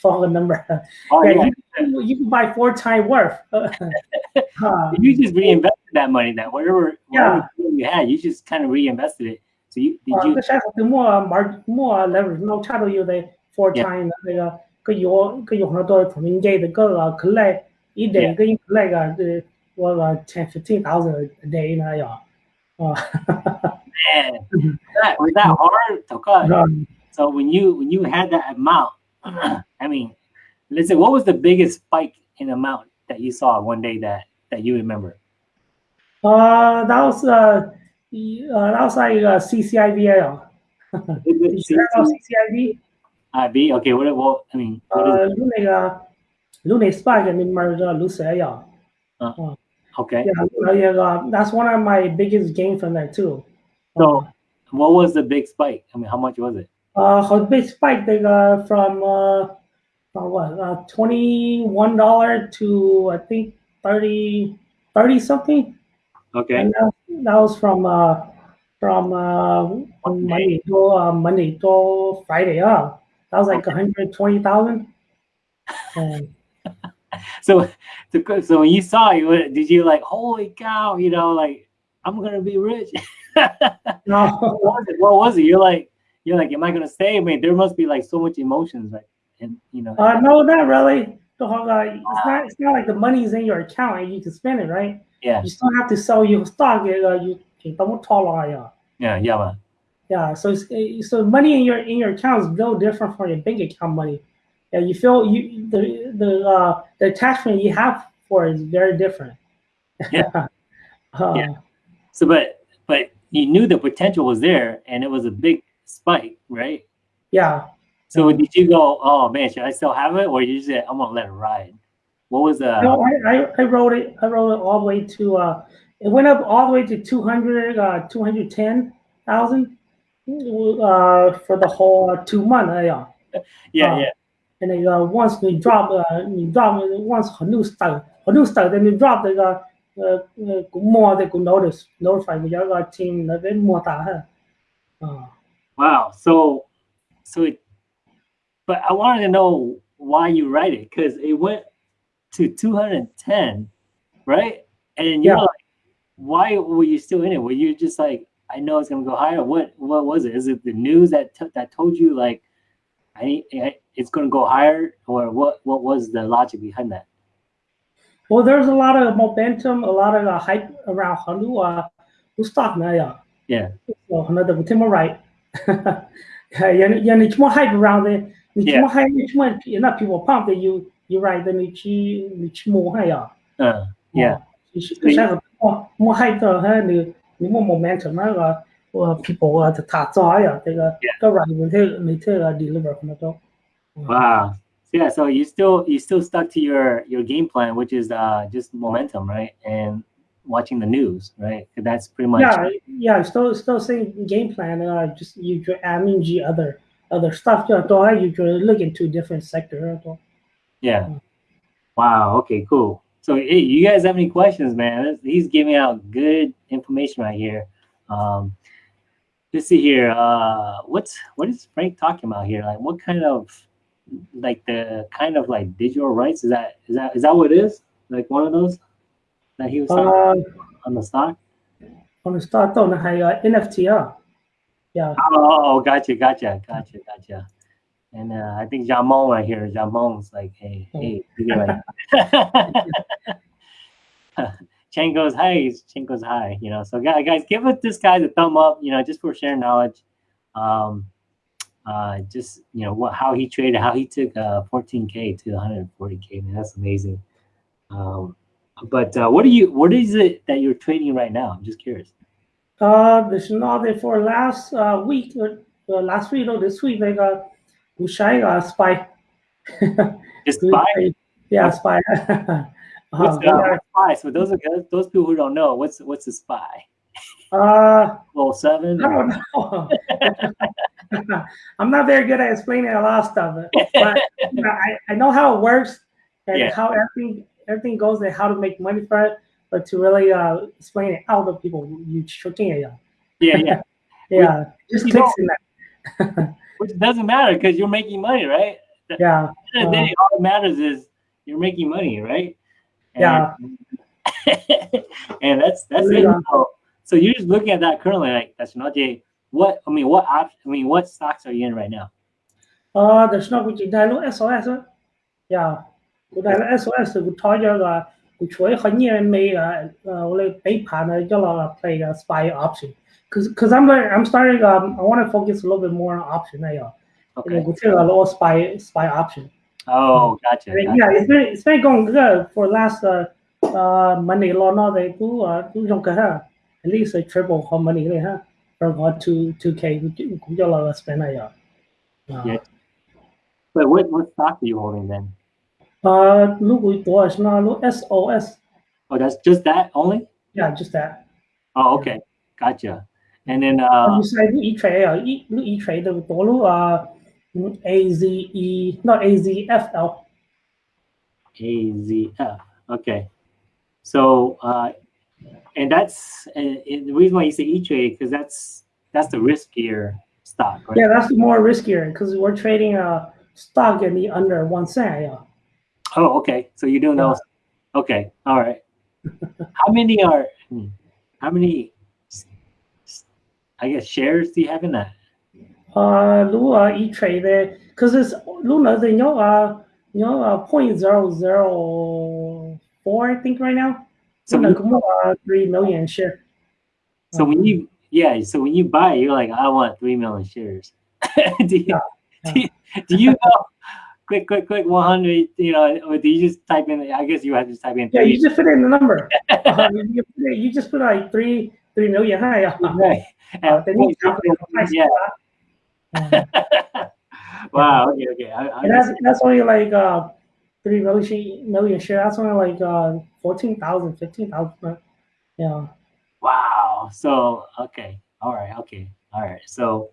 follow number. Oh, yeah, yeah. You, you, can buy four time worth. uh, you just reinvested that money then whatever, yeah. you had, you just kind of reinvested it So you did you 下次more more more leverage，那差到有的 four time 那个个有个有很多同名嘅的个可来一day 个一来个个我个 ten fifteen thousand a day 那样。啊。Man, that was that hard とか。so when you when you had that amount, I mean, let's say what was the biggest spike in amount that you saw one day that that you remember? Uh, that was uh, uh was like uh, CCIV. CCIV? IB? Okay, what, what I mean, what uh, is it? Lune spike I mean merger Lucid. Uh, okay. Yeah, yeah, uh, that's one of my biggest gains from that too. So, what was the big spike? I mean, how much was it? Uh, how big spike they got from uh, from what uh, twenty one dollar to I think 30, 30 something. Okay. And that was from uh from uh on Monday to uh, Monday to Friday. Uh, that was like one hundred twenty thousand. so, so when you saw it, did you like, holy cow? You know, like I'm gonna be rich. no. what was it? What was it? You're like, you're like, am I gonna stay? I mean, there must be like so much emotions, like, and you know. Uh, no, not really. The whole, uh, it's not. It's not like the money's in your account and you can spend it, right? Yeah, You still have to sell your stock. Uh, you can double tall, yeah. yeah, yeah, man. Yeah, so it's, eh, so money in your in your account is no different from your bank account money. Yeah, you feel you the the uh, the attachment you have for it is very different. Yeah. Uh, Yeah. So, but but you knew the potential was there, and it was a big spike, right? yeah. So did you go, oh man, should I still have it, or you just said, I'm gonna let it ride? What was that? No, I, I, wrote it. I wrote it all the way to. Uh, it went up all the way to 200, uh, 210,000 uh, for the whole uh, two months. Uh, yeah, yeah. Uh, yeah. And then once we drop, we drop once a new start, a new start, then we drop the cũng more they could notice notify với giáo team nó với mô. Wow. So, so, it, but I wanted to know why you write it because it went to 210, right? And you're yeah. like, why were you still in it? Were you just like, I know it's gonna go higher? What what was it? Is it the news that that told you like, I, I it's gonna go higher, or what? What was the logic behind that? Well, there's a lot of momentum, a lot of uh, hype around Hanua. Who's talking now? Yeah. yeah another Tim right. Yeah, yeah, it's more hype around it. It's yeah. more hype. It's more enough people pump that you you write the Nichi Nichi more Uh, yeah. yeah the her more momentum. People are the Tatsaya, they they they deliver from the Wow. So yeah, so you still you still stuck to your your game plan, which is uh just momentum, right? And watching the news, right? That's pretty much. Yeah, yeah. Still, still same game plan. Uh, just you, I mean, the other other stuff. You know, you look into different sector yeah. Wow. Okay. Cool. So hey, you guys have any questions, man? He's giving out good information right here. Um, let's see here. Uh, what's what is Frank talking about here? Like, what kind of like the kind of like digital rights is that? Is that is that what it is? Like one of those that he was talking Uh, on the stock? on the start on the uh, NFT. Uh, yeah, Oh, oh, gotcha, gotcha, gotcha, gotcha. And uh, I think Jamon right here, Jamon's like, hey, hey, get right. Chen goes hi, Chen goes hi, you know. So guys, guys, give this guy the thumb up, you know, just for sharing knowledge. Um, uh, just you know what how he traded, how he took uh 14k to 140k, man, that's amazing. Um, but uh, what are you? What is it that you're trading right now? I'm just curious. uh, this is not for last uh, week. Uh, last week or this week, like uh, we shy uh, spy. Just buy Yeah, spy. What's uh, the spy? So those are those people who don't know what's what's a spy. uh, Well, seven. I don't know. I'm not very good at explaining a lot of stuff, but you know, I, I know how it works and Yeah. how everything everything goes and how to make money for it. But to really uh, explain it out to people, you're shooting it. Yeah, yeah. Yeah, just you clicks in that which doesn't matter because you're making money, right? Yeah. At the day, all that matters is you're making money, right? And, yeah. and that's that's yeah. it. So, so, you're just looking at that currently, like that's not Jay. What I mean, what op, I mean, what stocks are you in right now? Uh, the stock which is SOS. Yeah. Của đại là SOS của thôi cho là của chuỗi khởi nghiệp mì là lấy bảy phần cho là play spy option. Cause, cause I'm like, I'm starting. Um, I want to focus a little bit more on option. Yeah, Okay. we take a little spy spy option. Oh, gotcha. Gotcha. yeah, it's been it's been going good for last uh uh money law now they do uh do trong cái ha at least a triple how money đấy ha from uh two two k cũng cho là spend này. Yeah. But what what stock are you holding then? Uh, lúc buổi tối là lúc SOS. Oh, that's just that only. Yeah, just that. Oh, okay, gotcha. And then uh, you say e trade à, e e trade the tối lúc uh AZE not A Z F L. A Z F. Okay. So, uh, and that's and, the reason why you say E Trade because that's that's the riskier stock, right? Yeah, that's more riskier because we're trading a stock in the under one cent. Yeah. Oh, okay. So you do know. those. Okay. All right. how many are? hmm, How many I guess shares do you have in that? Uh, Lu uh, e trade there because it's Luna the you know uh you know uh point zero zero four I think right now. So when, like uh, three million share. so when you yeah, so when you buy, you're like, I want three million shares. do, you, Yeah, do you do you go quick, quick, quick, one hundred? You know, or do you just type in? I guess you have to type in. Yeah, you just put in the number. Uh, you, you put it- you just put like three three million. Hi, uh, right. Uh, And then you calculate the price. yeah. Uh, wow. Okay. Okay. I, I that's that's only like uh three million million share. That's only like uh 14,000, 15,000. Yeah. Wow. So okay. All right. Okay. All right. So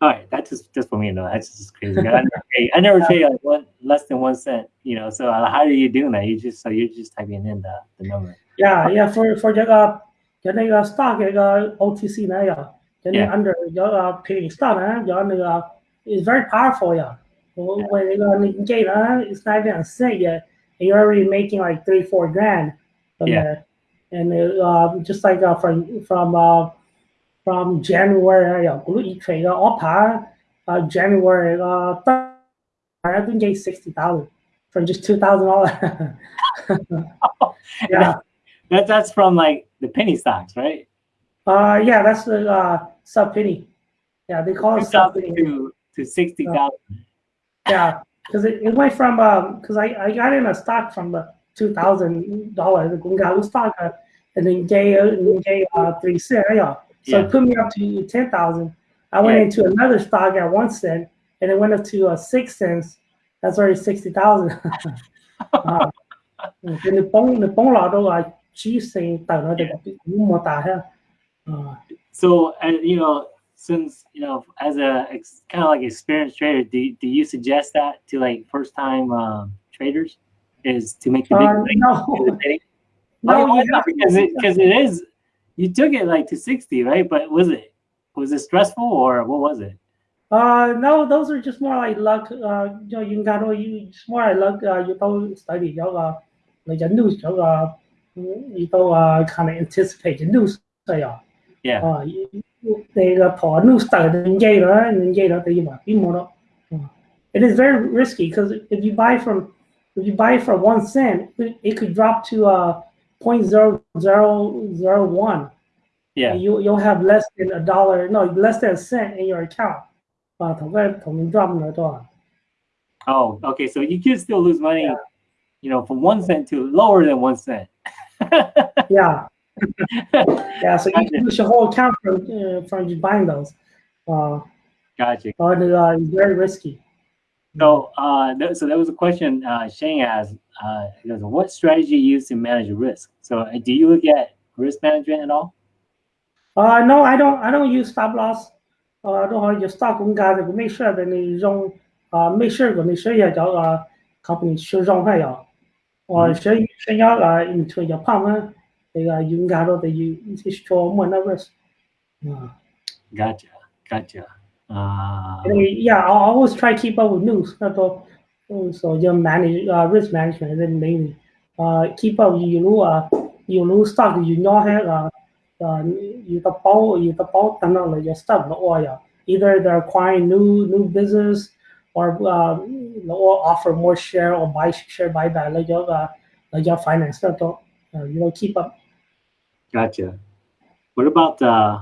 all right. That's just just for me. No, that's just crazy. I never pay. I never pay like one less than one cent. You know. So uh, how are you doing that? You just so you're just typing in the the number. Yeah, yeah, for for 这个就那个 stock 这个 OTC 呢呀，就那 Yeah. under 有个 penny stock 呢，有那个 is very powerful 呀。我 Yeah. 我那个你给呢，it's not even a cent yet, and you're already making like three four grand from Yeah. there. And uh, just like uh, from from uh, from January 呀，嗰一 trade 个 OPA 啊 January 个 I think get sixty thousand for just two thousand dollars. Yeah. That that's from like the penny stocks, right? Uh, yeah, that's the uh, sub penny. Yeah, they call it sub penny. To, to 60,000. Uh, yeah, because it, it went from, because um, I, I got in a stock from the $2,000, the Gungalu stock, uh, and then gave, and uh, 3 cents. So yeah. it put me up to 10,000. I went yeah. into another stock at 1 cent, and it went up to uh, 6 cents. That's already 60,000. uh, and the pong the pong lotto I uh, so uh, you know since you know as a kind of like experienced trader do, do you suggest that to like first time um, traders? Is to make the big uh, thing no. no, because it, cause it is you took it like to 60 right? But was it was it stressful or what was it? Uh no those are just more like luck uh you know you got you it's more like luck uh you don't study yoga like you lose yoga uh, you don't uh, kind of anticipate the news. So yeah, yeah uh, you, you, they the poor news start to engage and engage the you might be more. It is very risky because if you buy from if you buy for one cent, it, it could drop to uh point zero zero zero one. yeah you you'll have less than a dollar, no, less than a cent in your account. 啊，同佢同你 drop 咗多啊？ oh okay so you could still lose money Yeah. you know from one cent to lower than one cent yeah. yeah, so you can lose your whole account from, uh, from buying those. Uh, gotcha. Or uh, it's very risky. So, uh, that, so that was a question uh, Shane asked. Uh, what strategy you use to manage risk? So, uh, do you look at risk management at all? Uh, no, I don't. I don't use stop loss. Uh, I don't use stock cũng cả cũng make sure that you don't uh, make sure của make sure you uh, company should wrong high or mm-hmm. should thứ nhất là in chơi nhập phẩm á thì là gotcha gotcha. Uh... yeah I always try to keep up with news. that's so you manage uh, risk management then mainly uh, keep up you know uh, you know stock you know have uh, uh, you the ball you the ball and all your stuff the oh yeah. Either they're acquiring new new business or uh, or offer more share or buy share buyback like uh, your finance level, uh, you know, keep up. Gotcha. What about uh,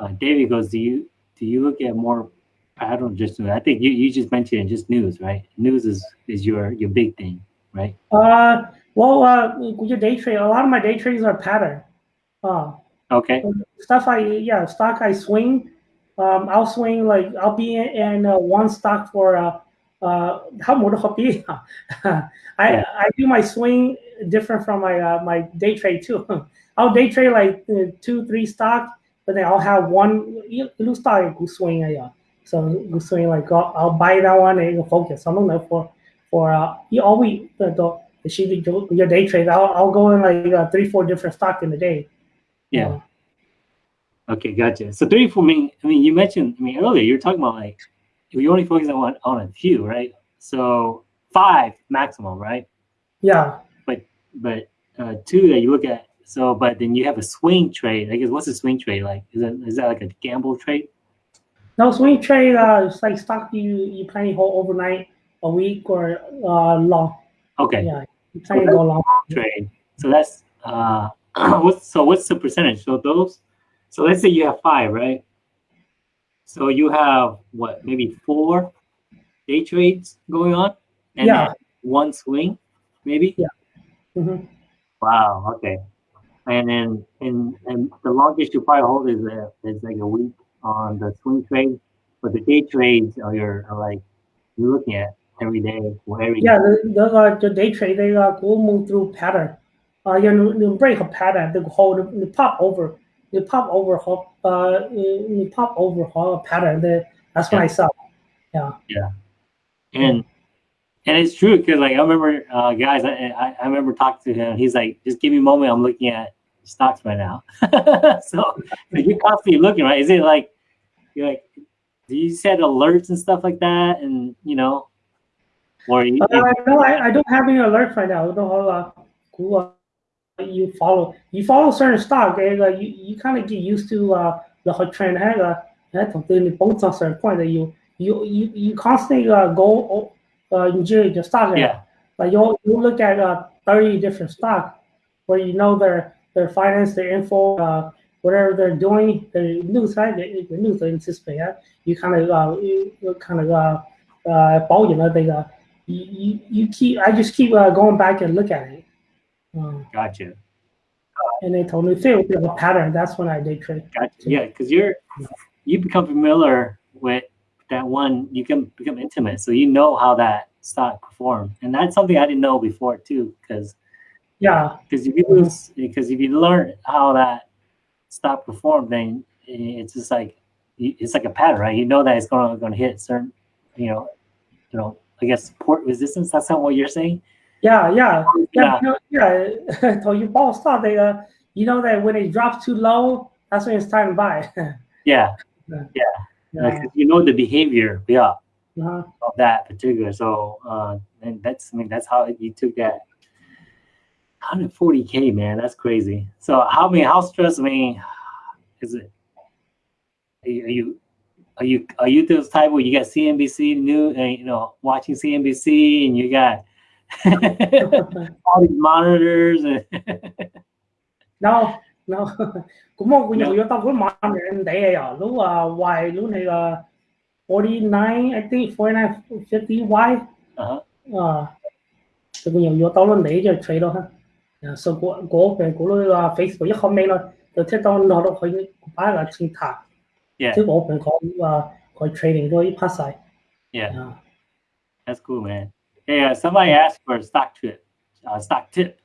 uh, David? Goes, do you do you look at more? I don't just. I think you, you just mentioned just news, right? News is is your your big thing, right? Uh, well, uh, your day trade. A lot of my day trades are pattern. Uh, okay. Stuff I yeah, stock I swing. Um, I'll swing like I'll be in, in uh, one stock for uh, uh how more I. I do my swing different from my uh, my day trade too. I'll day trade like uh, two three stock, but then I'll have one you you stock go swing uh, yeah. So go swing like I'll, I'll buy that one and focus. I don't know for for uh you always the the the she your day trade. I'll I'll go in like uh, three four different stock in the day. Yeah. Okay, gotcha. So three for me, I mean you mentioned I mean earlier you were talking about like you only focus on one on a few, right? So five maximum, right? Yeah. But but uh two that you look at so, but then you have a swing trade. I guess what's a swing trade like? Is that is that like a gamble trade? No swing trade. Uh, it's like stock you you plan to hold overnight, a week, or uh, long. Okay. Yeah, you plan to go long. Trade. So that's uh, what's so what's the percentage? So those, so let's say you have five, right? So you have what, maybe four day trades going on, and Yeah. one swing, maybe. Yeah. hmm Wow. Okay. And then and and the longest you probably hold is a, is like a week on the swing trade, but the day trades are your are like you're looking at every day or every Yeah, the the, uh, the day trade they uh, go move through pattern. Uh, you know, you break a pattern, they hold, they pop over, they pop over, hold, uh, they pop overhaul pattern. They, that's when I saw. Yeah. Yeah. And and it's true because like I remember uh, guys, I, I I remember talking to him. He's like, just give me a moment. I'm looking at stocks right now. so you're constantly looking, right? Is it like you're like do you set alerts and stuff like that, and you know, or you, Uh, no, I, I don't have any alerts right now. I don't have uh, who uh, you follow. You follow certain stock, and uh, you, you kind of get used to uh, the whole trend. And uh, that don't really bounce on certain point that you you you, you constantly uh, go uh, enjoy the stock. yeah, Like you you look at uh, thirty different stock where you know their their finance, their info, uh, whatever they're doing, the news right, the, the news anticipate. Uh, you kind of uh, you, you kind of uh, uh, 保养了这个。You, you, you keep I just keep uh, going back and look at it. Gotcha, and they told me fit with the pattern. That's when I did trade. gotcha. Yeah, because you're you become familiar with that one. You can become intimate, so you know how that stock performed, and that's something I didn't know before too. Because Yeah, because if you lose, because if you learn how that stock performed, then it's just like it's like a pattern, right? You know that it's going to going to hit certain, you know, you know, I guess support resistance. That's not what you're saying. Yeah, yeah, Yeah. yeah. yeah. so you bought stock. They uh, you know that when it drops too low, that's when it's time to buy. Yeah, yeah. Like, you know the behavior, yeah, Uh-huh. of that particular. So, uh, and that's I mean that's how you took that 140k, man. That's crazy. So, how I mean, how stressed? I mean, is it? Are you, are you are you are you those type where you got CNBC news and you know watching CNBC and you got all these monitors and no no cũng một có nhiều yếu tố của monitor em thấy à lúc ờ, à why lúc này ờ, là 49 I think 49 50 why? Uh-huh. Ờ. À thì cũng nhiều yếu tố luôn đấy cho trade đó ha. Số của của về của lúc là Facebook rất comment rồi rồi thế tao nó đâu phải bán là chính thẳng. Chứ bộ mình có có trading rồi pass sai yeah. That's cool man. Hey, uh, somebody asked for a stock tip. Uh, stock tip.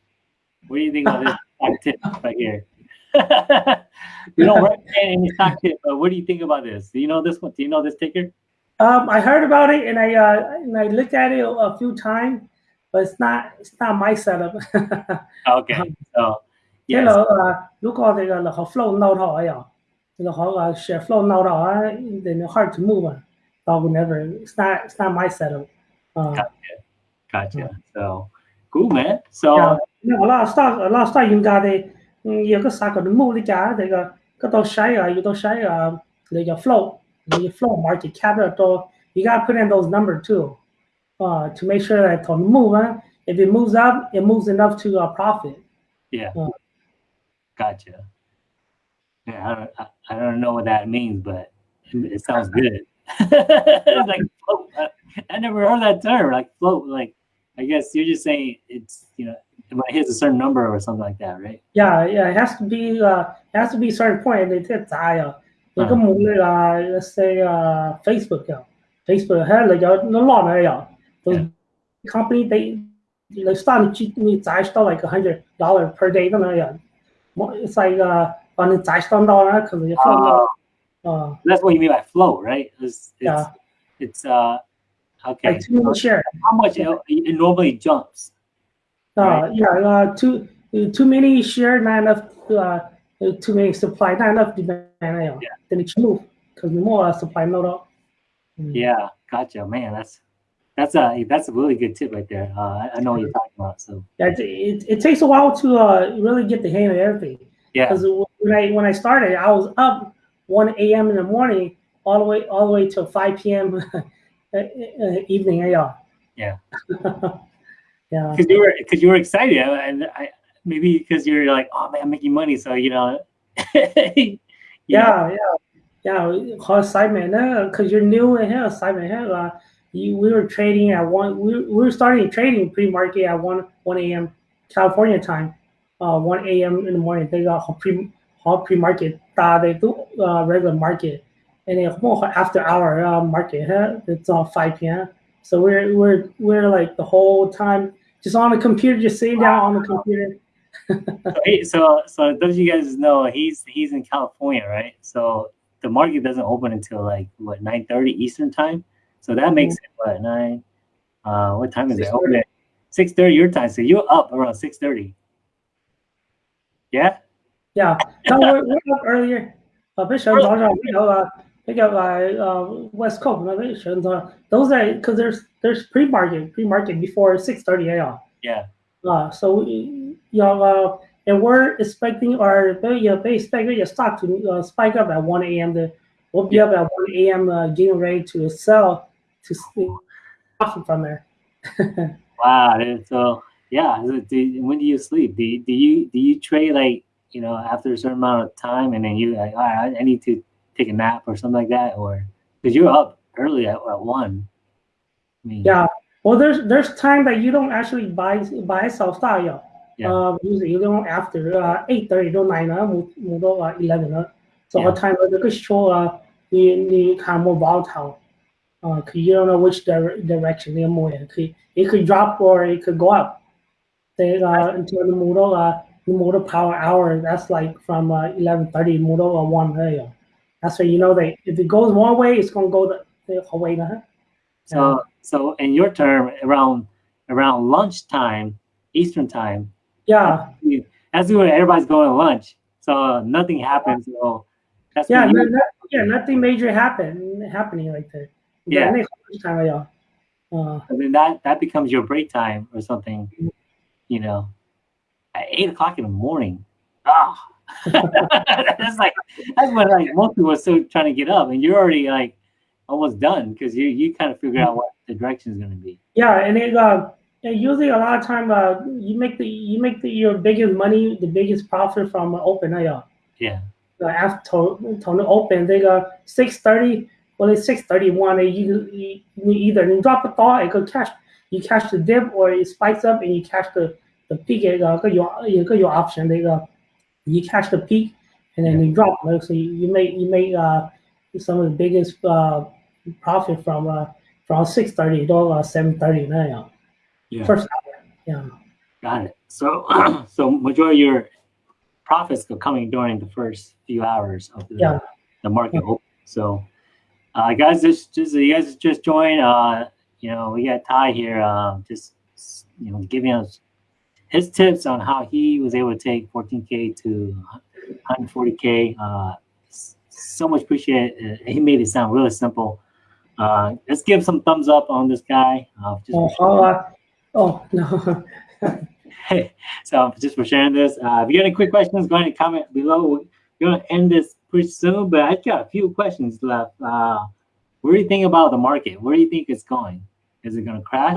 What do you think of this stock tip right here? we don't recommend any stock tip, but what do you think about this? Do you know this one? Do you know this ticker? Um, I heard about it and I uh, and I looked at it a few times, but it's not it's not my setup. okay. So yes. Thế là uh, lúc flow lâu đó rồi, thì là share flow lâu đó, then hard to move. Dog never. It's not it's not my setup. Uh. Gotcha. So cool, man. So yeah, last last time you thì nhiều cái sao còn the đi cả they got cái tôi sai they cái to sai ở they got flow the flow market capital. to you got to put in those number too uh, to make sure that to move on if it moves up it moves enough to uh, profit yeah uh, gotcha yeah I don't, I, I don't know what that means but it sounds good like. I, I never heard that term like float like I guess you're just saying it's you know when it hits a certain number or something like that right Yeah, yeah, it has to be uh it has to be a certain point 你即系债啊，你啊咁冇你啊，let's say 啊 Facebook 啊，Facebook 系你有你 lot 嚟有，those Yeah. company they they start 你你债 start like a hundred dollar per day 咁样样，more it's like 啊，把你债 start 到啦，可能要放到 Uh, 啊 that's what you mean by float right it's it's, Yeah. it's uh Okay. Like two million shares. How much it, normally jumps? Uh, right? Yeah, uh, too, too many shares, not enough, uh, uh, too many supply, not enough demand. Yeah. Then it move because more uh, supply, not all. Mm. Yeah, gotcha. Man, that's that's a that's a really good tip right there. Uh, I know what you're talking about. So yeah, it, it, it takes a while to uh, really get the hang of everything. Yeah. Because when I when I started, I was up 1 a.m. in the morning all the way all the way till 5 p.m. uh, evening. Yeah. Yeah. yeah. because you were because you were excited, and I maybe because you're like, oh man, I'm making money, so you know. you know, Yeah, yeah, yeah. How excitement, because you're new in here, excitement here. Uh, you, we were trading at one. We, we were starting trading pre-market at one one a.m. California time. Uh, one a.m. in the morning. They got pre 好 pre-market 大 they do uh, regular market, and after hour uh, market. Huh? It's on five p.m. So we're we're we're like the whole time just on the computer, just sitting down on the computer. so, so so those of you guys know he's he's in California, right? So the market doesn't open until like what 9:30 Eastern time. So that makes it what nine? Uh, what time is it? 6:30. Open at 6:30 your time. So you're up around 6:30. Yeah. Yeah, no, we're, we're up earlier. Uh, 比 they got like uh, West Coast Innovations. Uh, those that because there's there's pre-market pre-market before 6:30 a.m. Yeah. Uh, so we, you know, uh, and we're expecting our you know, they expect your stock to uh, spike up at 1 a.m. The we'll be yeah. up at 1 a.m. Uh, getting ready to sell to profit from there. wow. So yeah, do, when do you sleep? Do you, do you do you trade like you know after a certain amount of time and then you like all right, I need to take a nap or something like that, or because you're up early at, at one. I mean, yeah. Well, there's there's time that you don't actually buy buy self style. Yeah. Uh, usually you don't after uh, eight thirty to nine uh, move uh, eleven uh. So yeah. a time uh, the good show uh, you you can move out how. Uh, cause you don't know which direction they're moving. It could, it could drop or it could go up. They uh, until the motor, uh, the power hour. That's like from uh, eleven thirty Moodle or one uh, area. That's why you know that if it goes one way, it's gonna go the, the whole way. Uh -huh. So so in your term around around lunchtime, Eastern time. Yeah. As when everybody's going to lunch. So nothing happens. So that's yeah, yeah, nothing major happen happening like that. Yeah. Time, yeah. Uh, I mean that that becomes your break time or something, you know, at eight o'clock in the morning. Ah, oh, that's like that's what like most people are still trying to get up, and you're already like almost done because you you kind of figure out what the direction is going to be. Yeah, and it uh, usually a lot of time uh, you make the you make the, your biggest money, the biggest profit from uh, open AI. Yeah. Uh, after to open, they go six thirty. Well, it's six thirty one. You, you you either you drop a thought, it could catch you catch the dip, or it spikes up and you catch the the peak. It go your your option. They go you catch the peak and then you drop. Like, so you, you make you make uh, some of the biggest uh, profit from uh, from six thirty to uh, seven thirty. Uh. Yeah. First hour. Yeah. Got it. So so majority of your profits are coming during the first few hours of the, yeah. the market yeah. So uh, guys, just just you guys just joined. Uh, you know, we got Ty here. Uh, just you know, giving us his tips on how he was able to take 14k to 140k. Uh, so much appreciate it. He made it sound really simple. Uh, let's give some thumbs up on this guy. Uh, just oh uh, oh no so just for sharing this. Uh, if you got any quick questions, go ahead and comment below. We're gonna end this pretty soon, but I got a few questions left. Uh, what do you think about the market? Where do you think it's going? Is it gonna crash?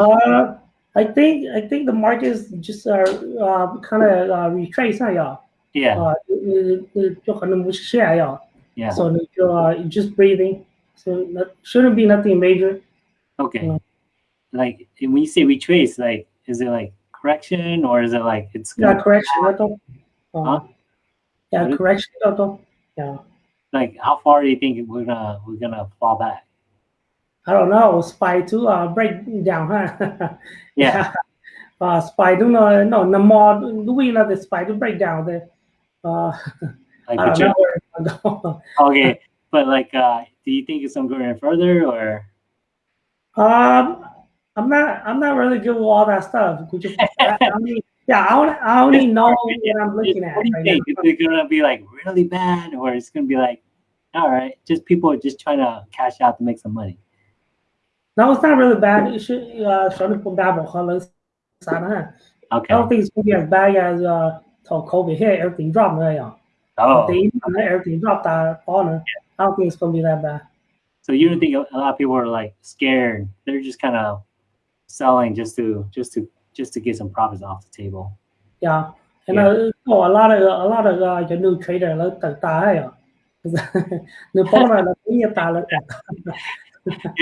Uh, I think I think the market is just uh, uh kind of uh, retrace 那样， yeah, 呃呃呃就可能不是下呀， yeah. so 你就 uh, you just breathing, so that shouldn't be nothing major. Okay. yeah. Like when you say retrace, like is it like correction or is it like it's Yeah, gonna, correction 那都，呃 Huh? yeah What is- correction 那都，yeah. like how far do you think we're gonna we're gonna fall back? I don't know, spy to uh break down, huh? Yeah. uh, spy to no no no more doing the spy to break down the uh Like I don't know where it's gonna go. okay, but like uh, do you think it's gonna go any further or? Um, I'm not. I'm not really good with all that stuff. Could you, I, I mean, yeah, I only, I only know what I'm looking at What do you right think? now. Is it gonna be like really bad, or it's gonna be like, all right, just people are just trying to cash out to make some money? No, it's not really bad. It should uh, 上你碰大部可能啥呢 Okay. I don't think it's gonna be as bad as uh till COVID hit, everything dropped 那样。 Oh, They everything dropped that on I don't think it's gonna be that bad. so you don't think a lot of people are like scared? They're just kind of selling just to just to just to get some profits off the table. Yeah. And Yeah. uh, oh, a lot of a lot of uh, the new trader 咧特大系啊，你帮佢啦，呢一大啦，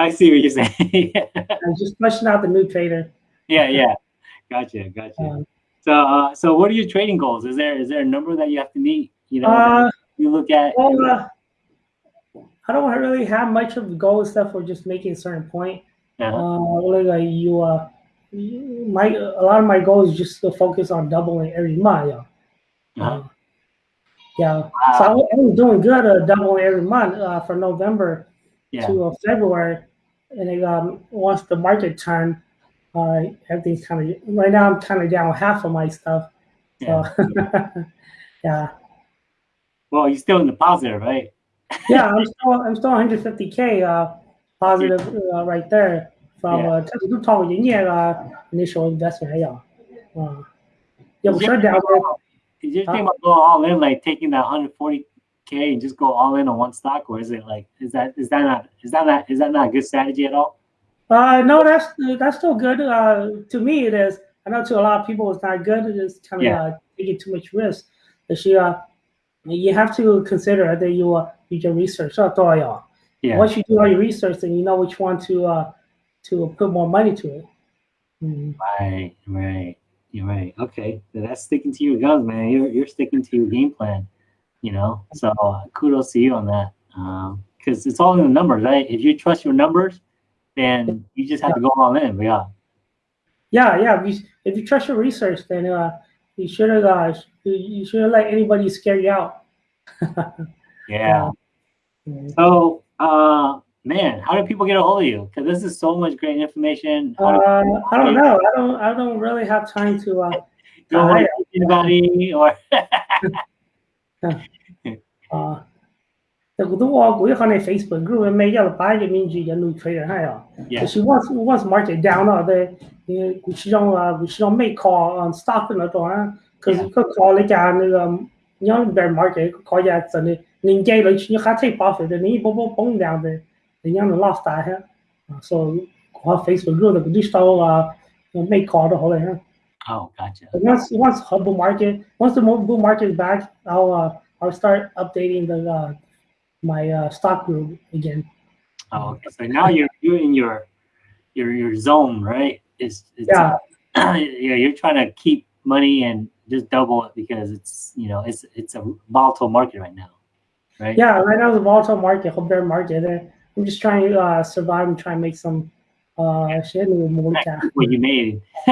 I see what you're saying. I'm just fleshing out the new trader. yeah, yeah. Gotcha, gotcha. Um, So, uh, so what are your trading goals? Is there is there a number that you have to meet? You know, Uh, you look at. well, uh, I don't really have much of the goal stuff for just making a certain point. Uh-huh. Uh, like uh, you, uh, you- my a lot of my goals is just to focus on doubling every month. Yeah. Uh-huh. yeah. So I, Wow. was- I was doing good uh, doubling every month uh, from November Yeah. to uh, February, and then um, once the market turned, uh, everything's kind of right now. I'm kind of down half of my stuff. So, yeah, Well, you're still in the positive, right? yeah. I'm still I'm still 150k uh, positive uh, right there from Yeah. uh, 这个都超过营业呃 initial investment 呀，啊，要不 Is 说 your 掉 thing 的 about- is your thing about going all in, like taking that 140k and just go all in on one stock, or is it like is that is that not is that not is that not a good strategy at all? Uh, no, that's that's still good. Uh, to me, it is. I know to a lot of people, it's not good. It's kind of Yeah. uh, taking too much risk. But you, uh, you have to consider that you uh, you do research. Yeah. Once you do all your research, then you know which one to uh, to put more money to it. Mm. Right, right. You're right. Okay. So that's sticking to your guns, man. You're you're sticking to your game plan, you know. So uh, kudos to you on that. Um, because it's all in the numbers, right? If you trust your numbers, then you just have to go all in. Yeah. Yeah, yeah. If you, trust your research, then uh, you should have uh, you, shouldn't let anybody scare you out. Yeah. Mm. So uh man, how do people get a hold of you? Because this is so much great information. Do Uh, I don't know. I don't. I don't really have time to. Uh, you don't want I- to anybody or 啊，这个都我估计可能 Facebook group 没要把个名字也弄出来还呀。 yeah. She wants wants market down 了的，呃，股市上啊，股市上没 call on stock 那种啊，可是个 call 那家那个，你要 bear market call 家真的，人家了去你还太 profit 的，你一波波崩量的，人家能 lost 大哈，啊，所以我 Facebook group 的股市上啊，没 call 的好了哈。 Oh, gotcha. But once once bull market once the bull market is back, I'll uh, I'll start updating the uh, my uh, stock group again. Oh, okay. So now you're you're in your your your zone, right? It's, it's Yeah. yeah, you're trying to keep money and just double it because it's you know it's it's a volatile market right now, right? Yeah, right now it's a volatile market, whole bear market. uh, I'm just trying to uh, survive and try and make some uh shit with more cash. What you made.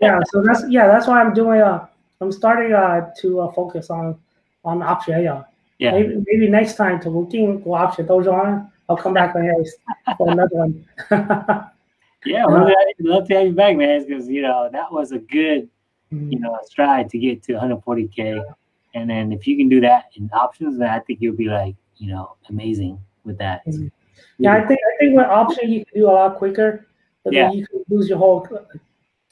Yeah, so that's yeah, that's why I'm doing. Uh, I'm starting uh to uh, focus on on option. Yeah, yeah. maybe maybe next time to looking go option those on. I'll come back on here for another one. Yeah, we'll love to- love to have you back, man. Because you know that was a good you know stride to get to 140k, and then if you can do that in options, then I think you'll be like you know amazing with that. Mhm. Yeah, I think I think with option you can do a lot quicker, but Yeah. then you can lose your whole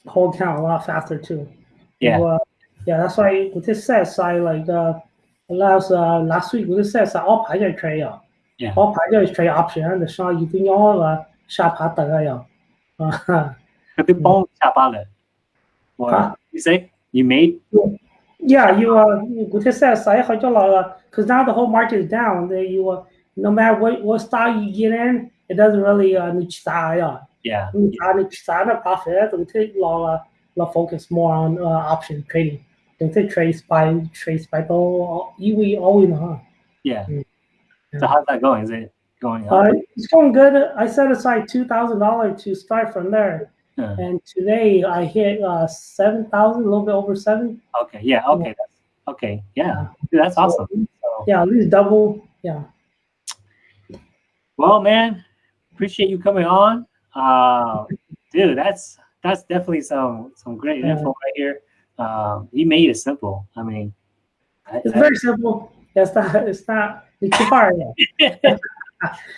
whole account a lot faster too. Yeah. So, uh, yeah, that's why with this set side, like uh, last uh, last week with this set side, all 牌就 trade 啊 Yeah. all 牌就 trade option，你上一定要呃下爬等啊呀，啊 But the bone chop on it. What Huh? you say? You made? Yeah, you uh, with this set side 好就老了，because now the whole market is down. Then you uh, no matter what, what style you get in, it doesn't really uh, niche style. Uh, yeah. Niche style, niche style, not profit. We take lot of focus more on uh, option trading. Don't take trade by trade by. though. You we always know. Mm. Yeah. So how's that going? Is it going up? Uh, it's going good. I set aside two thousand dollars to start from there. And today I hit uh, seven thousand, a little bit over seven. Okay. Yeah. Okay. Yeah. okay. Yeah. Dude, that's awesome. So, yeah, at least double. Yeah well, man, appreciate you coming on. Uh, dude, that's that's definitely some some great Yeah. info right here. Um, you made it simple. I mean, It's I- very simple. It's not. It's not. It's too hard.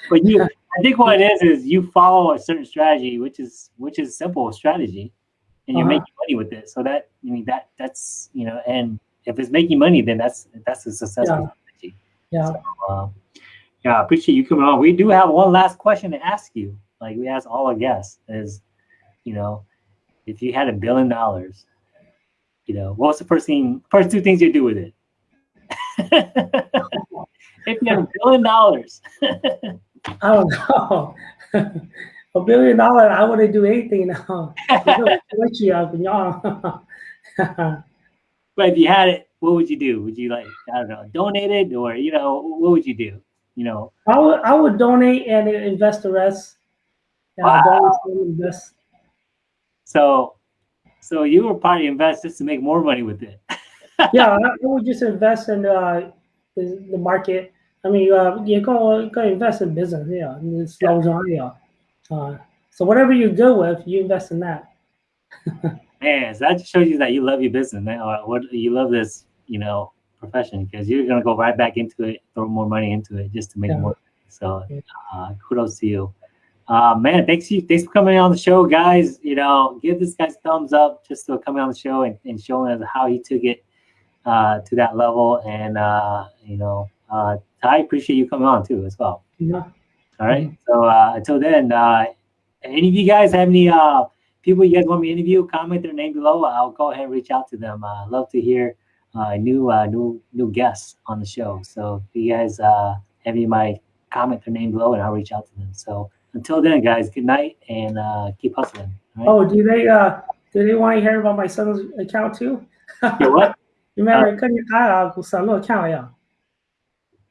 but you, I think what it is is you follow a certain strategy, which is which is simple strategy, and you're Uh-huh. making money with it. So that I mean that that's you know, and if it's making money, then that's that's a successful strategy. Yeah. Um, yeah, I appreciate you coming on. We do have one last question to ask you. Like we ask all our guests is, you know, if you had a billion dollars, you know, what's the first thing, first two things you do with it? if you had a billion dollars, I don't know. a billion dollars, I wouldn't do anything now. What you have, y'all? but if you had it, what would you do? Would you like, I don't know, donate it or, you know, what would you do? You know, I would I would donate and invest the rest. Wow. invest. so, so you were probably invest just to make more money with it. Yeah, I would just invest in uh, the, the market. I mean, uh, you go go invest in business. Yeah, and it's Yeah. yeah. Uh, so whatever you're good with, you invest in that. Man, so that just shows you that you love your business, man. Or what you love this, you know, profession because you're gonna go right back into it, throw more money into it just to make Yeah. more. So, uh, kudos to you, uh, man. Thanks you, thanks for coming on the show, guys. You know, give this guy thumbs up just for coming on the show and, and showing us how he took it uh, to that level. And uh, you know, uh, I appreciate you coming on too as well. Yeah. All right. So uh, until then, uh, any of you guys have any uh, people you guys want me to interview? Comment their name below. I'll go ahead and reach out to them. Love to hear uh, new uh, new new guests on the show. So if you guys uh, have any of my comment their name below, and I'll reach out to them. So until then, guys, good night and uh, keep hustling. All right? Oh, do they uh do they want to hear about my son's account too? Yeah, what? Remember, 跟你他啊，古山路 account 呀，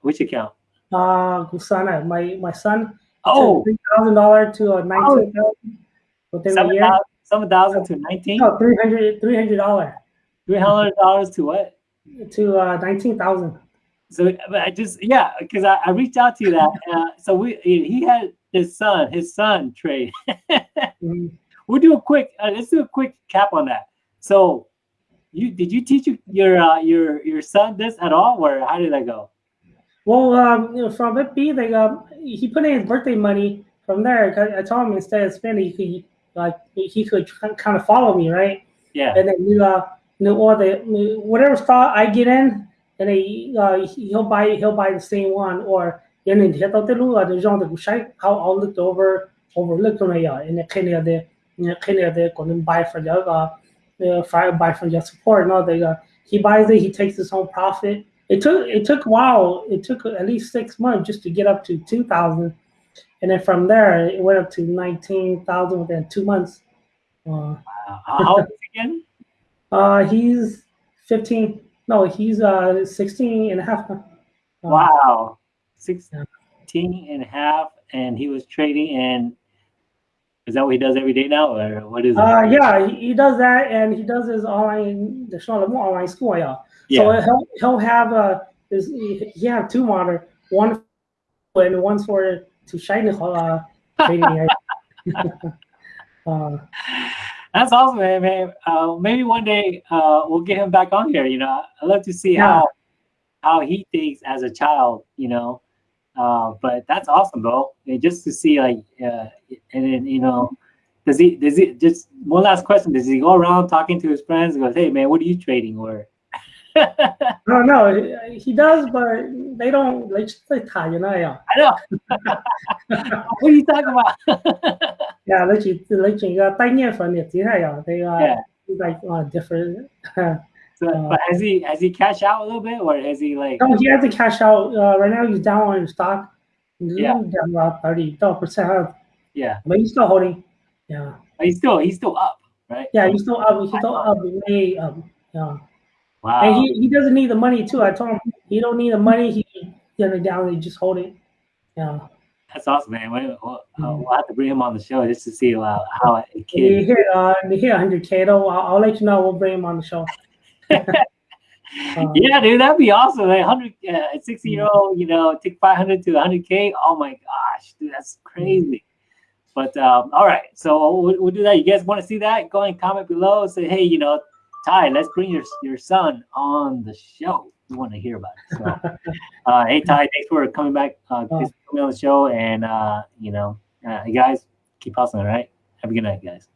Which account? 啊，古山啊，my my son Oh, three thousand dollar to a nineteen thousand within a seven year. thousand seven thousand to nineteen. No, three hundred three hundred dollar Three hundred dollars to what? to uh nineteen thousand. So but I just yeah, because I, I reached out to you that uh, so we he had his son his son trade. Mm-hmm. we'll do a quick uh, let's do a quick cap on that. So you did you teach your your uh, your your son this at all, or how did that go? Well, um, you know, from it be like um, he put in his birthday money from there. I told him instead of spending, he could like he could kind of follow me, right? Yeah, and then you uh no, or the whatever stock I get in, and they, uh, he'll buy he'll buy the same one or 얘는 이제 뜻대로 아주 정도 구사이 how I looked over overlooked on ya in the Kenya, the Kenya, the couldn't buy for the uh buy from your support no they uh, he buys it he takes his own profit. It took it took a while it took at least six months just to get up to 2000 and then from there it went up to 19000 within two months. Uh, uh how again? Uh, he's 15. No, he's uh 16 and a half. Uh, Wow, 16 and a half, and he was trading. And is that what he does every day now, or what is it? Uh, yeah, he, he does that, and he does his online, the Sean online school. Yeah. yeah. So he'll he'll have uh his he have two monitor, one for- and one's for to shine the uh trading. uh, that's awesome, man. man. Uh, maybe one day uh, we'll get him back on here. You know, I love to see Yeah. how how he thinks as a child. You know, uh, but that's awesome, bro. And just to see like, uh, and then you know, does he does he just one last question? Does he go around talking to his friends? and Goes, hey man, what are you trading? Or no, no, he does, but they don't. They just say Italian. I know. what are you talking about? yeah, they just they just uh, tay nghe phần Nhật tiếng này They uh, are like uh, different. Uh, but has he has he cashed out a little bit, or has he like? No, he has to cash out. Uh, right now, he's down on stock. He's yeah. down about thirty percent. Yeah, but he's still holding. Yeah, but he's still he's still up, right? Yeah, he's still up. He's still up. Way up. Yeah. Wow. and he, he doesn't need the money too. I told him he don't need the money. He it down. He just hold it. Yeah. That's awesome, man. We'll, we'll, uh, we'll have to bring him on the show just to see uh, how a kid. hit uh hit 100k though. I'll, I'll let you know. We'll bring him on the show. Uh, Yeah, dude, that'd be awesome. Like 100, uh, 60 year old, you know, take 500 to 100K. Oh my gosh, dude, that's crazy. But um, all right, so we'll, we'll do that. You guys want to see that? Go and comment below. Say, hey, you know, Ty, let's bring your your son on the show. We want to hear about it. So, uh, hey Ty, thanks for coming back. Uh, thanks for coming on the show, and uh, you know, uh, you guys keep hustling. All right, have a good night, guys.